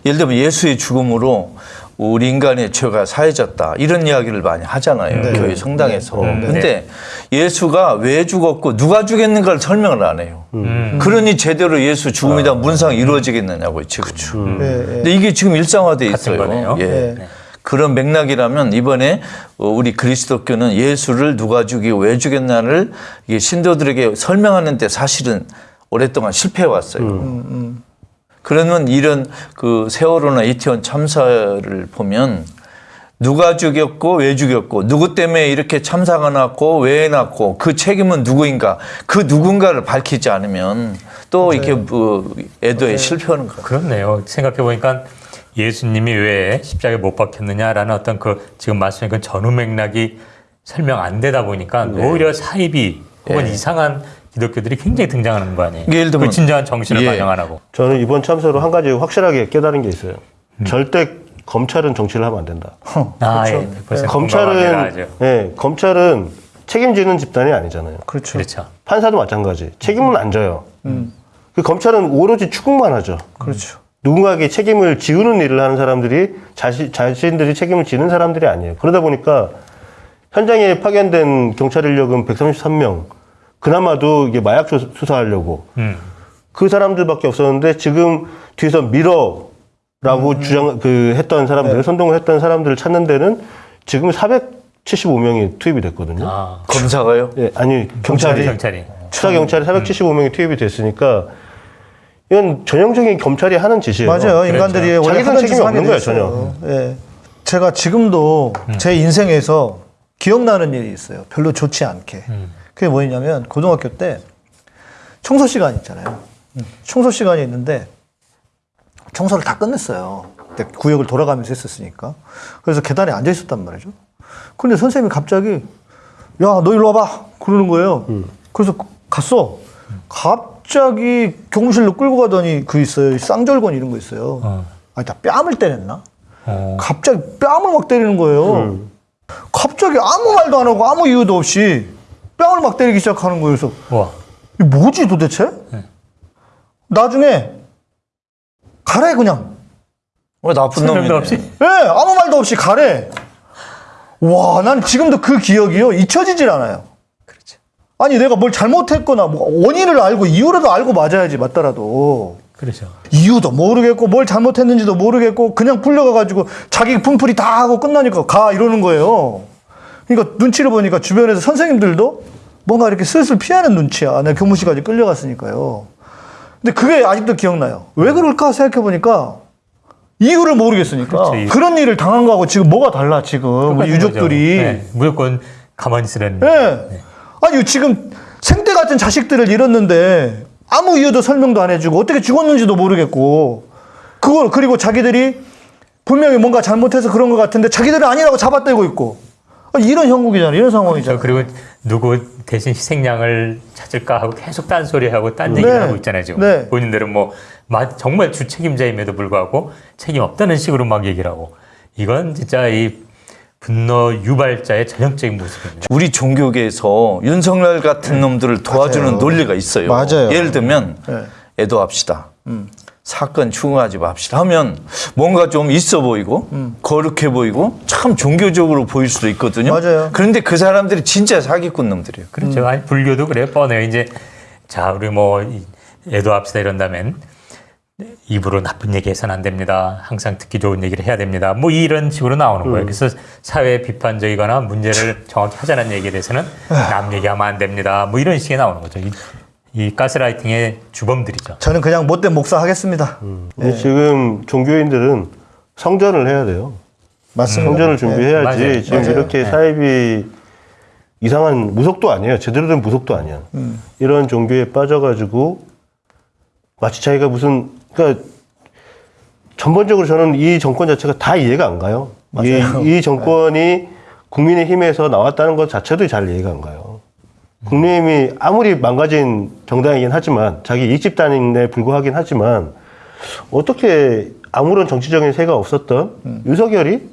예를 들면 예수의 죽음으로 우리 인간의 죄가 사해졌다. 이런 이야기를 많이 하잖아요 교회 성당에서. 근데 예수가 왜 죽었고 누가 죽였는가를 설명을 안 해요. 그러니 제대로 예수 죽음이다 문상이 이루어지겠느냐고요 지금 예, 예. 근데 이게 지금 일상화돼 있어요. 거네요. 예. 네. 그런 맥락이라면 이번에 어, 우리 그리스도교는 예수를 누가 죽이고 왜 죽였나를 신도들에게 설명하는 데 사실은 오랫동안 실패해 왔어요. 그러면 이런 그 세월호나 이태원 참사를 보면 누가 죽였고 왜 죽였고 누구 때문에 이렇게 참사가 났고 왜 났고 그 책임은 누구인가 그 누군가를 밝히지 않으면 또 이렇게 뭐 애도에 실패하는 거예요. 그렇네요. 생각해 보니까 예수님이 왜 십자가에 못 박혔느냐라는 어떤 그 지금 말씀하신 그 전후 맥락이 설명 안 되다 보니까 오히려 사이비 혹은 네. 이상한 기독교들이 굉장히 등장하는 거 아니에요. 예를 들면- 그 진정한 정신을 예. 반영 안 하고. 저는 이번 참사로 한 가지 확실하게 깨달은 게 있어요. 절대 검찰은 정치를 하면 안 된다. 아, 예. 100% 공감합니다. 검찰은. 예, 검찰은 책임지는 집단이 아니잖아요. 그렇죠. 그렇죠. 판사도 마찬가지. 책임은 안 져요. 그 검찰은 오로지 추궁만 하죠. 그렇죠. 누군가에게 책임을 지우는 일을 하는 사람들이 자신, 자신들이 책임을 지는 사람들이 아니에요. 그러다 보니까 현장에 파견된 경찰 인력은 133명. 그나마도 이게 마약 조- 수사하려고 음. 그 사람들밖에 없었는데 지금 뒤에서 미러라고 주장 그 했던 사람들 선동을 했던 사람들을 찾는 데는 지금 475명이 투입이 됐거든요. 아, 검사가요? 예, 아니 경찰이 경찰이. 수사 경찰이 475명이 투입이 됐으니까 이건 전형적인 검찰이 하는 짓이에요. 맞아요. 인간들이 원래 하는 책임이 없는 거예요, 되죠. 예. 제가 지금도 제 인생에서 기억나는 일이 있어요. 별로 좋지 않게. 그게 뭐냐면 고등학교 때 청소 시간 있잖아요. 청소 시간이 있는데 청소를 다 끝냈어요. 그때 구역을 돌아가면서 했었으니까. 그래서 계단에 앉아 있었단 말이죠. 근데 선생님이 갑자기 야, 너 일로 와봐. 그러는 거예요. 그래서 갔어. 갑 자기 교무실로 끌고 가더니 그 있어요. 쌍절곤 이런 거 있어요. 어. 아니, 다 뺨을 때렸나? 어. 갑자기 뺨을 막 때리는 거예요. 갑자기 아무 말도 안 하고 아무 이유도 없이 뺨을 막 때리기 시작하는 거예요. 그래서 와. 이게 뭐지 도대체? 나중에 가래 그냥. 왜 나쁜 놈이네. 없이. 예, 아무 말도 없이 가래. 와, 난 지금도 그 기억이요 잊혀지질 않아요. 아니 내가 뭘 잘못했거나 뭐 원인을 알고 이유라도 알고 맞아야지 맞더라도 그렇죠. 이유도 모르겠고 뭘 잘못했는지도 모르겠고 그냥 풀려가가지고 자기 분풀이 다 하고 끝나니까 가 이러는 거예요. 그러니까 눈치를 보니까 주변에서 선생님들도 뭔가 이렇게 슬슬 피하는 눈치야. 내가 교무실까지 끌려갔으니까요. 근데 그게 아직도 기억나요. 왜 그럴까 생각해 보니까 이유를 모르겠으니까 이유. 그런 일을 당한 거하고 지금 뭐가 달라 지금 우리 유족들이. 네, 무조건 가만히 있으라는. 예. 아니 지금 생때 같은 자식들을 잃었는데 아무 이유도 설명도 안 해주고 어떻게 죽었는지도 모르겠고 그걸 그리고 자기들이 분명히 뭔가 잘못해서 그런 것 같은데 자기들은 아니라고 잡아떼고 있고 아니, 이런 형국이잖아 이런 저 상황이잖아. 그리고 누구 대신 희생양을 찾을까 하고 계속 딴소리하고 딴 얘기를 네. 하고 있잖아요 지금 네. 본인들은 뭐 마- 정말 주책임자임에도 불구하고 책임 없다는 식으로 막 얘기를 하고 이건 진짜 이 분노 유발자의 전형적인 모습입니다. 우리 종교계에서 윤석열 같은 놈들을 도와주는 맞아요. 논리가 있어요. 맞아요. 예를 들면 네. 애도합시다. 사건 추궁하지 맙시다 하면 뭔가 좀 있어 보이고 거룩해 보이고 참 종교적으로 보일 수도 있거든요. 맞아요. 그런데 그 사람들이 진짜 사기꾼 놈들이에요. 그렇죠. 아니 불교도 그래요. 뻔해요. 이제 자 우리 뭐 이- 애도합시다 이런다면 입으로 나쁜 얘기 해서는 안 됩니다. 항상 듣기 좋은 얘기를 해야 됩니다. 뭐 이런 식으로 나오는 거예요. 그래서 사회 비판적이거나 문제를 정확히 하자는 얘기에 대해서는 남 얘기하면 안 됩니다. 뭐 이런 식의 나오는 거죠. 이, 이 가스라이팅의 주범들이죠. 저는 그냥 못된 목사 하겠습니다. 근데 지금 종교인들은 성전을 해야 돼요. 맞습니다. 성전을 준비해야지. 맞아요. 지금 맞아요. 이렇게 사입이 이상한 무속도 아니에요. 제대로 된 무속도 아니야. 이런 종교에 빠져가지고 마치 자기가 무슨 그러니까 전반적으로 저는 이 정권 자체가 다 이해가 안 가요. 이, 이 정권이 국민의 힘에서 나왔다는 것 자체도 잘 이해가 안 가요. 국민의힘이 아무리 망가진 정당이긴 하지만 자기 이익 집단에 불구하긴 하지만 어떻게 아무런 정치적인 세가 없었던 윤석열이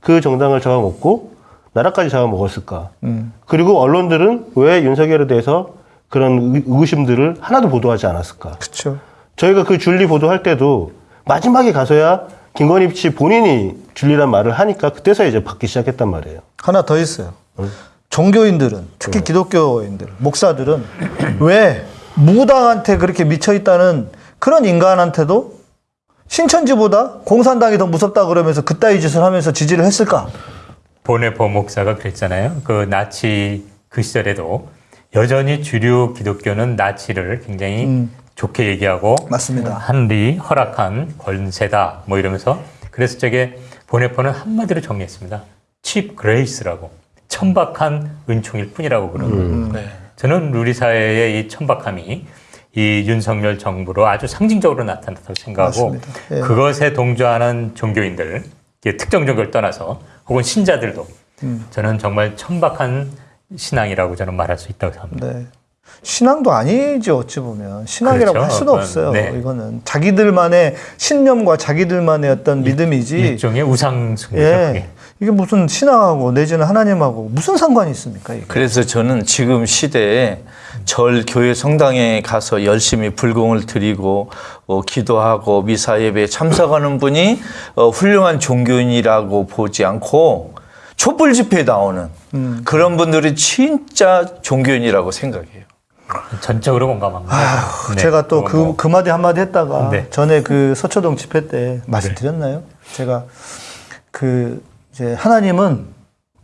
그 정당을 잡아먹고 나라까지 잡아먹었을까? 그리고 언론들은 왜 윤석열에 대해서 그런 의- 의구심들을 하나도 보도하지 않았을까? 그렇죠. 저희가 그 줄리 보도할 때도 마지막에 가서야 김건희 씨 본인이 줄리란 말을 하니까 그때서 이제 받기 시작했단 말이에요. 하나 더 있어요. 종교인들은 특히 기독교인들, 목사들은 왜 무당한테 그렇게 미쳐 있다는 그런 인간한테도 신천지보다 공산당이 더 무섭다 그러면서 그따위 짓을 하면서 지지를 했을까? 보네포 목사가 그랬잖아요. 그 나치 그 시절에도 여전히 주류 기독교는 나치를 굉장히 좋게 얘기하고 맞습니다. 하늘이 허락한 권세다 뭐 이러면서 그래서 저게 본회퍼는 한마디로 정리했습니다. cheap grace라고 천박한 은총일 뿐이라고 그러는 거예요. 네. 저는 우리 사회의 이 천박함이 이 윤석열 정부로 아주 상징적으로 나타났다고 생각하고 맞습니다. 예. 그것에 동조하는 종교인들, 이게 특정 종교를 떠나서 혹은 신자들도 음. 저는 정말 천박한 신앙이라고 저는 말할 수 있다고 생각합니다. 네. 신앙도 아니죠 어찌 보면 신앙이라고 그렇죠. 할 수도 그건, 없어요. 네. 이거는 자기들만의 신념과 자기들만의 어떤 믿음이지. 일종의 우상숭배죠. 예. 이게 무슨 신앙하고 내지는 하나님하고 무슨 상관이 있습니까? 이게? 그래서 저는 지금 시대에 절 교회 성당에 가서 열심히 불공을 드리고 어, 기도하고 미사 예배에 참석하는 분이 어, 훌륭한 종교인이라고 보지 않고 촛불 집회에 나오는 음. 그런 분들이 진짜 종교인이라고 생각해요. 전적으로 공감합니다. 네. 제가 또그 뭐, 그 마디 한마디 했다가 네. 전에 그 서초동 집회 때 말씀드렸나요? 제가 그 이제 하나님은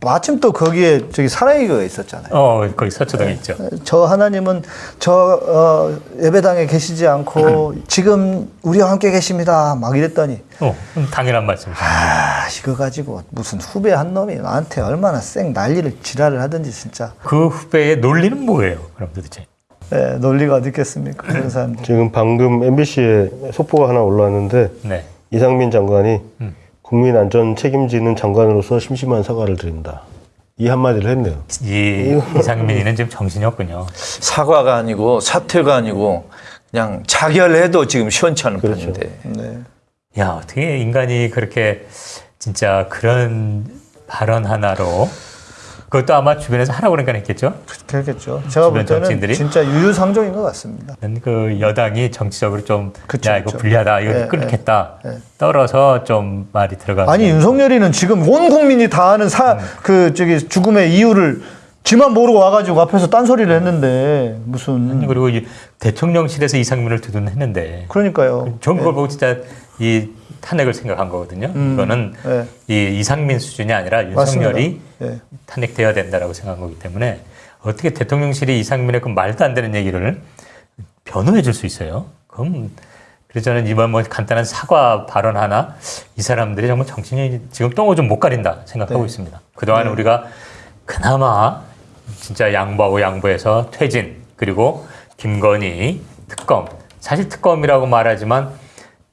마침 또 거기에 저기 사랑이가 있었잖아요. 어, 거기 서초동에 있죠. 저 하나님은 저 어, 예배당에 계시지 않고 지금 우리와 함께 계십니다. 막 이랬더니 어, 음, 당연한 말씀이죠. 아 이거 가지고 무슨 후배 한 놈이 나한테 얼마나 쌩 난리를 지랄을 하든지 진짜 그 후배의 논리는 뭐예요? 그럼 도대체? 예, 논리가 어디 있겠습니까 그런 사람들. 지금 방금 MBC에 속보가 하나 올라왔는데 네. 이상민 장관이 음. 국민 안전 책임지는 장관으로서 심심한 사과를 드린다. 이 한마디를 했네요. 이 이상민이는 지금 정신이 없군요. 사과가 아니고 사퇴가 아니고 그냥 자결해도 지금 시원찮은 그렇죠. 편인데 네. 야, 어떻게 인간이 그렇게 진짜 그런 발언 하나로 그것도 아마 주변에서 하라고 그러니까 했겠죠? 그렇겠죠. 제가 볼 때는 정치인들이? 진짜 유유상종인 것 같습니다. 그 여당이 정치적으로 좀, 그쵸, 야, 이거 그쵸. 불리하다, 이거 예, 끊겠다. 예, 예. 떨어서 좀 말이 들어가고. 아니 윤석열이는 지금 온 국민이 다 아는 사그 저기 죽음의 이유를 지만 모르고 와가지고 앞에서 딴소리를 했는데 무슨 그리고 이 대통령실에서 이상민을 두둔했는데 그러니까요. 좋은 걸 보고 진짜 이 탄핵을 생각한 거거든요. 음, 이거는 예. 이 이상민 수준이 아니라. 윤석열이 예. 탄핵돼야 된다라고 생각한 거기 때문에 어떻게 대통령실이 이상민의 그 말도 안 되는 얘기를 변호해 줄 수 있어요? 그럼 그래서 저는 이번 뭐 간단한 사과 발언 하나 이 사람들이 정말 정신이 지금 똥을 좀 못 가린다 생각하고 네. 있습니다. 그동안 우리가 그나마 진짜 양보하고 양보해서 퇴진 그리고 김건희 특검 사실 특검이라고 말하지만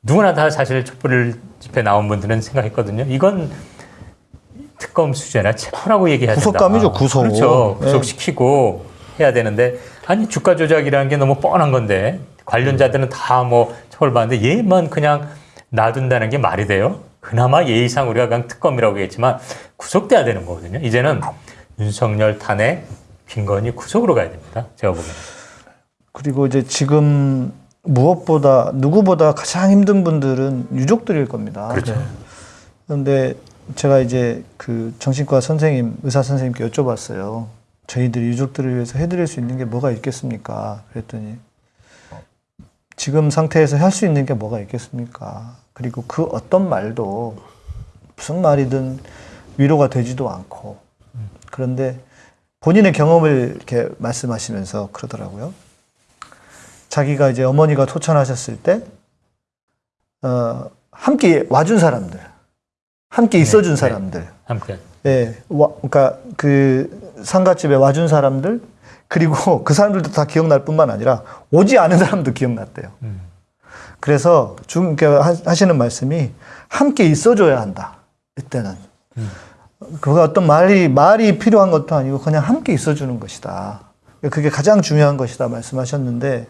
누구나 다 사실 촛불 집회 나온 분들은 생각했거든요. 이건 특검 수준이나 체포라고 얘기해야 된다. 구속감이죠, 구속. 그렇죠. 네. 구속시키고 해야 되는데 아니 주가 조작이라는 게 너무 뻔한 건데 관련자들은 다 뭐 처벌받는데 얘만 그냥 놔둔다는 게 말이 돼요? 그나마 예의상 우리가 그냥 특검이라고 했지만 구속돼야 되는 거거든요. 이제는 윤석열 탄핵 김건희 구속으로 가야 됩니다. 제가 보기에는. 그리고 이제 지금 무엇보다 누구보다 가장 힘든 분들은 유족들일 겁니다. 그렇죠. 그런데 제가 이제 그 정신과 선생님, 의사 선생님께 여쭤봤어요. 저희들이 유족들을 위해서 해드릴 수 있는 게 뭐가 있겠습니까? 그랬더니 지금 상태에서 할 수 있는 게 뭐가 있겠습니까? 그리고 그 어떤 말도 무슨 말이든 위로가 되지도 않고 그런데 본인의 경험을 이렇게 말씀하시면서 그러더라고요. 자기가 이제 어머니가 토천하셨을 때, 어, 함께 와준 사람들, 함께 있어준 네. 사람들, 함께 예, 와, 그러니까 그 상가집에 와준 사람들, 그리고 그 사람들도 다 기억날 뿐만 아니라 오지 않은 사람도 기억났대요. 음. 그래서 중, 하- 하시는 말씀이 함께 있어줘야 한다. 이때는. 그가 어떤 말이, 말이 필요한 것도 아니고 그냥 함께 있어주는 것이다. 그게 가장 중요한 것이다 말씀하셨는데,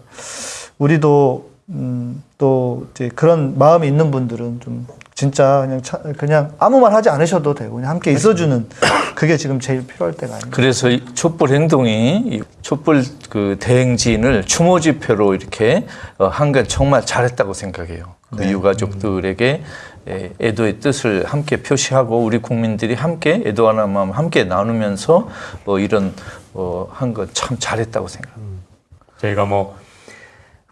우리도, 음, 또, 이제 그런 마음이 있는 분들은 좀 진짜 그냥, 차- 그냥 아무 말 하지 않으셔도 되고, 그냥 함께 있어주는 그게 지금 제일 필요할 때가 아닌가. 그래서 이 촛불 행동이 이 촛불 그 대행진을 추모 집회로 이렇게 어, 한건 정말 잘했다고 생각해요. 그 유가족들에게 에, 애도의 뜻을 함께 표시하고 우리 국민들이 함께 애도하는 마음 함께 나누면서 어, 이런 어, 한건 참 잘했다고 생각합니다. 저희가 뭐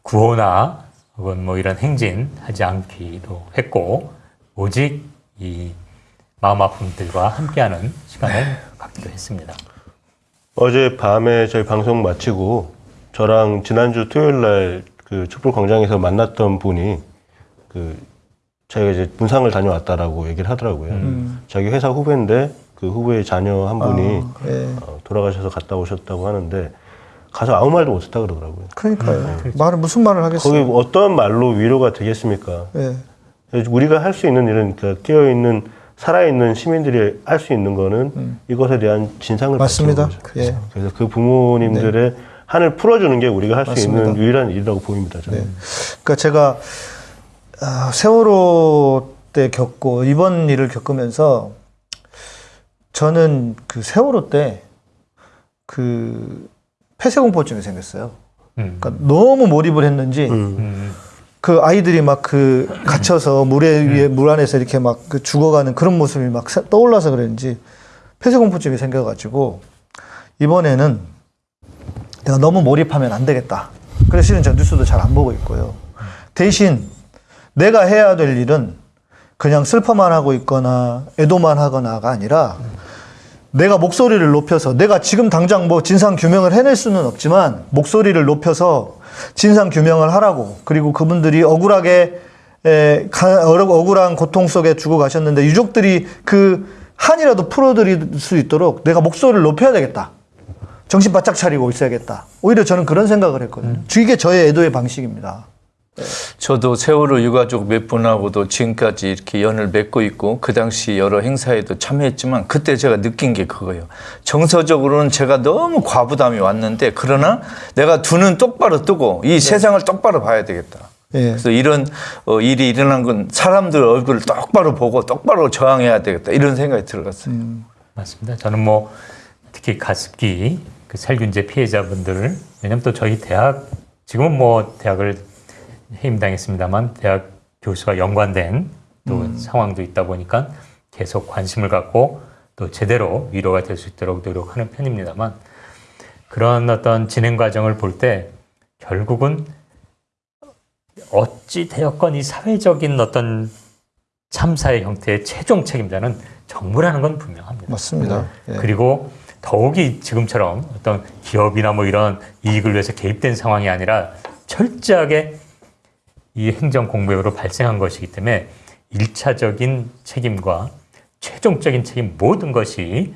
구호나 혹은 뭐 이런 행진 하지 않기도 했고 오직 이 마음 아픈 분들과 함께하는 시간을 갖기도 했습니다. 어제 밤에 저희 방송 마치고 저랑 지난주 토요일 날그 촛불 광장에서 만났던 분이 그 자기가 이제 문상을 다녀왔다라고 얘기를 하더라고요. 자기 회사 후배인데 그 후배의 자녀 한 분이 예. 어, 돌아가셔서 갔다 오셨다고 하는데 가서 아무 말도 못했다 그러더라고요. 그러니까요. 말을 무슨 말을 거기 하겠어요. 어떤 말로 위로가 되겠습니까? 예. 우리가 할 수 있는 일은 그러니까 깨어 있는 살아 있는 시민들이 할 수 있는 거는 이것에 대한 진상을 음. 맞습니다. 밝히는 거죠. 예. 그래서 그 부모님들의 한을 풀어주는 게 우리가 할 수 있는. 유일한 일이라고 보입니다. 저는. 네. 그러니까 제가 아, 세월호 때 겪고 이번 일을 겪으면서 저는 그 세월호 때 그 폐쇄공포증이 생겼어요. 음. 그러니까 너무 몰입을 했는지 음. 그 아이들이 막 그 갇혀서 물에 위에 물 안에서 이렇게 막 그 죽어가는 그런 모습이 막 사- 떠올라서 그랬는지 폐쇄공포증이 생겨가지고 이번에는 내가 너무 몰입하면 안 되겠다. 그래서 실은 저 뉴스도 잘 안 보고 있고요. 대신 내가 해야 될 일은 그냥 슬퍼만 하고 있거나 애도만 하거나가 아니라 내가 목소리를 높여서 내가 지금 당장 뭐 진상 규명을 해낼 수는 없지만 목소리를 높여서 진상 규명을 하라고 그리고 그분들이 억울하게 에, 가- 억울한 고통 속에 죽어 가셨는데 유족들이 그 한이라도 풀어드릴 수 있도록 내가 목소리를 높여야 되겠다. 정신 바짝 차리고 있어야겠다. 오히려 저는 그런 생각을 했거든요. 이게 저의 애도의 방식입니다. 저도 세월호 유가족 몇 분하고도 지금까지 이렇게 연을 맺고 있고 그 당시 여러 행사에도 참여했지만 그때 제가 느낀 게 그거예요. 정서적으로는 제가 너무 과부담이 왔는데 그러나 내가 두 눈 똑바로 뜨고 이 세상을 똑바로 봐야 되겠다. 예. 그래서 이런 어, 일이 일어난 건 사람들 얼굴을 똑바로 보고 똑바로 저항해야 되겠다 이런 생각이 들었어요. 맞습니다. 저는 뭐 특히 가습기 그 살균제 피해자분들을 왜냐하면 또 저희 대학 지금은 뭐 대학을 해임당했습니다만 대학 교수가 연관된 또 상황도 있다 보니까 계속 관심을 갖고 또 제대로 위로가 될 수 있도록 노력하는 편입니다만 그런 어떤 진행 과정을 볼 때 결국은 어찌 되었건 이 사회적인 어떤 참사의 형태의 최종 책임자는 정부라는 건 분명합니다. 맞습니다. 예. 그리고 더욱이 지금처럼 어떤 기업이나 뭐 이런 이익을 위해서 개입된 상황이 아니라 철저하게 이 행정 공백으로 발생한 것이기 때문에 일차적인 책임과 최종적인 책임 모든 것이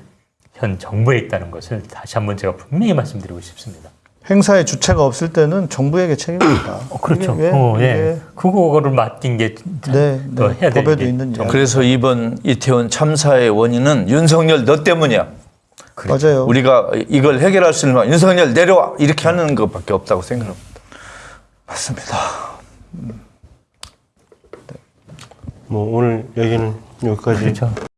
현 정부에 있다는 것을 다시 한번 제가 분명히 말씀드리고 싶습니다. 행사의 주체가 없을 때는 정부에게 책임입니다. 그렇죠. 이게, 어, 예. 그거를 맡긴 게 네, 더 네. 해야 될 법에도 일이 있는 이야기. 그래서 이번 이태원 참사의 원인은 윤석열 너 때문이야. 맞아요. 우리가 이걸 해결할 수 있는 방 윤석열 내려와 이렇게 하는 것밖에 없다고 생각합니다. 맞습니다. 뭐 오늘 얘기는 여기까지 그렇죠.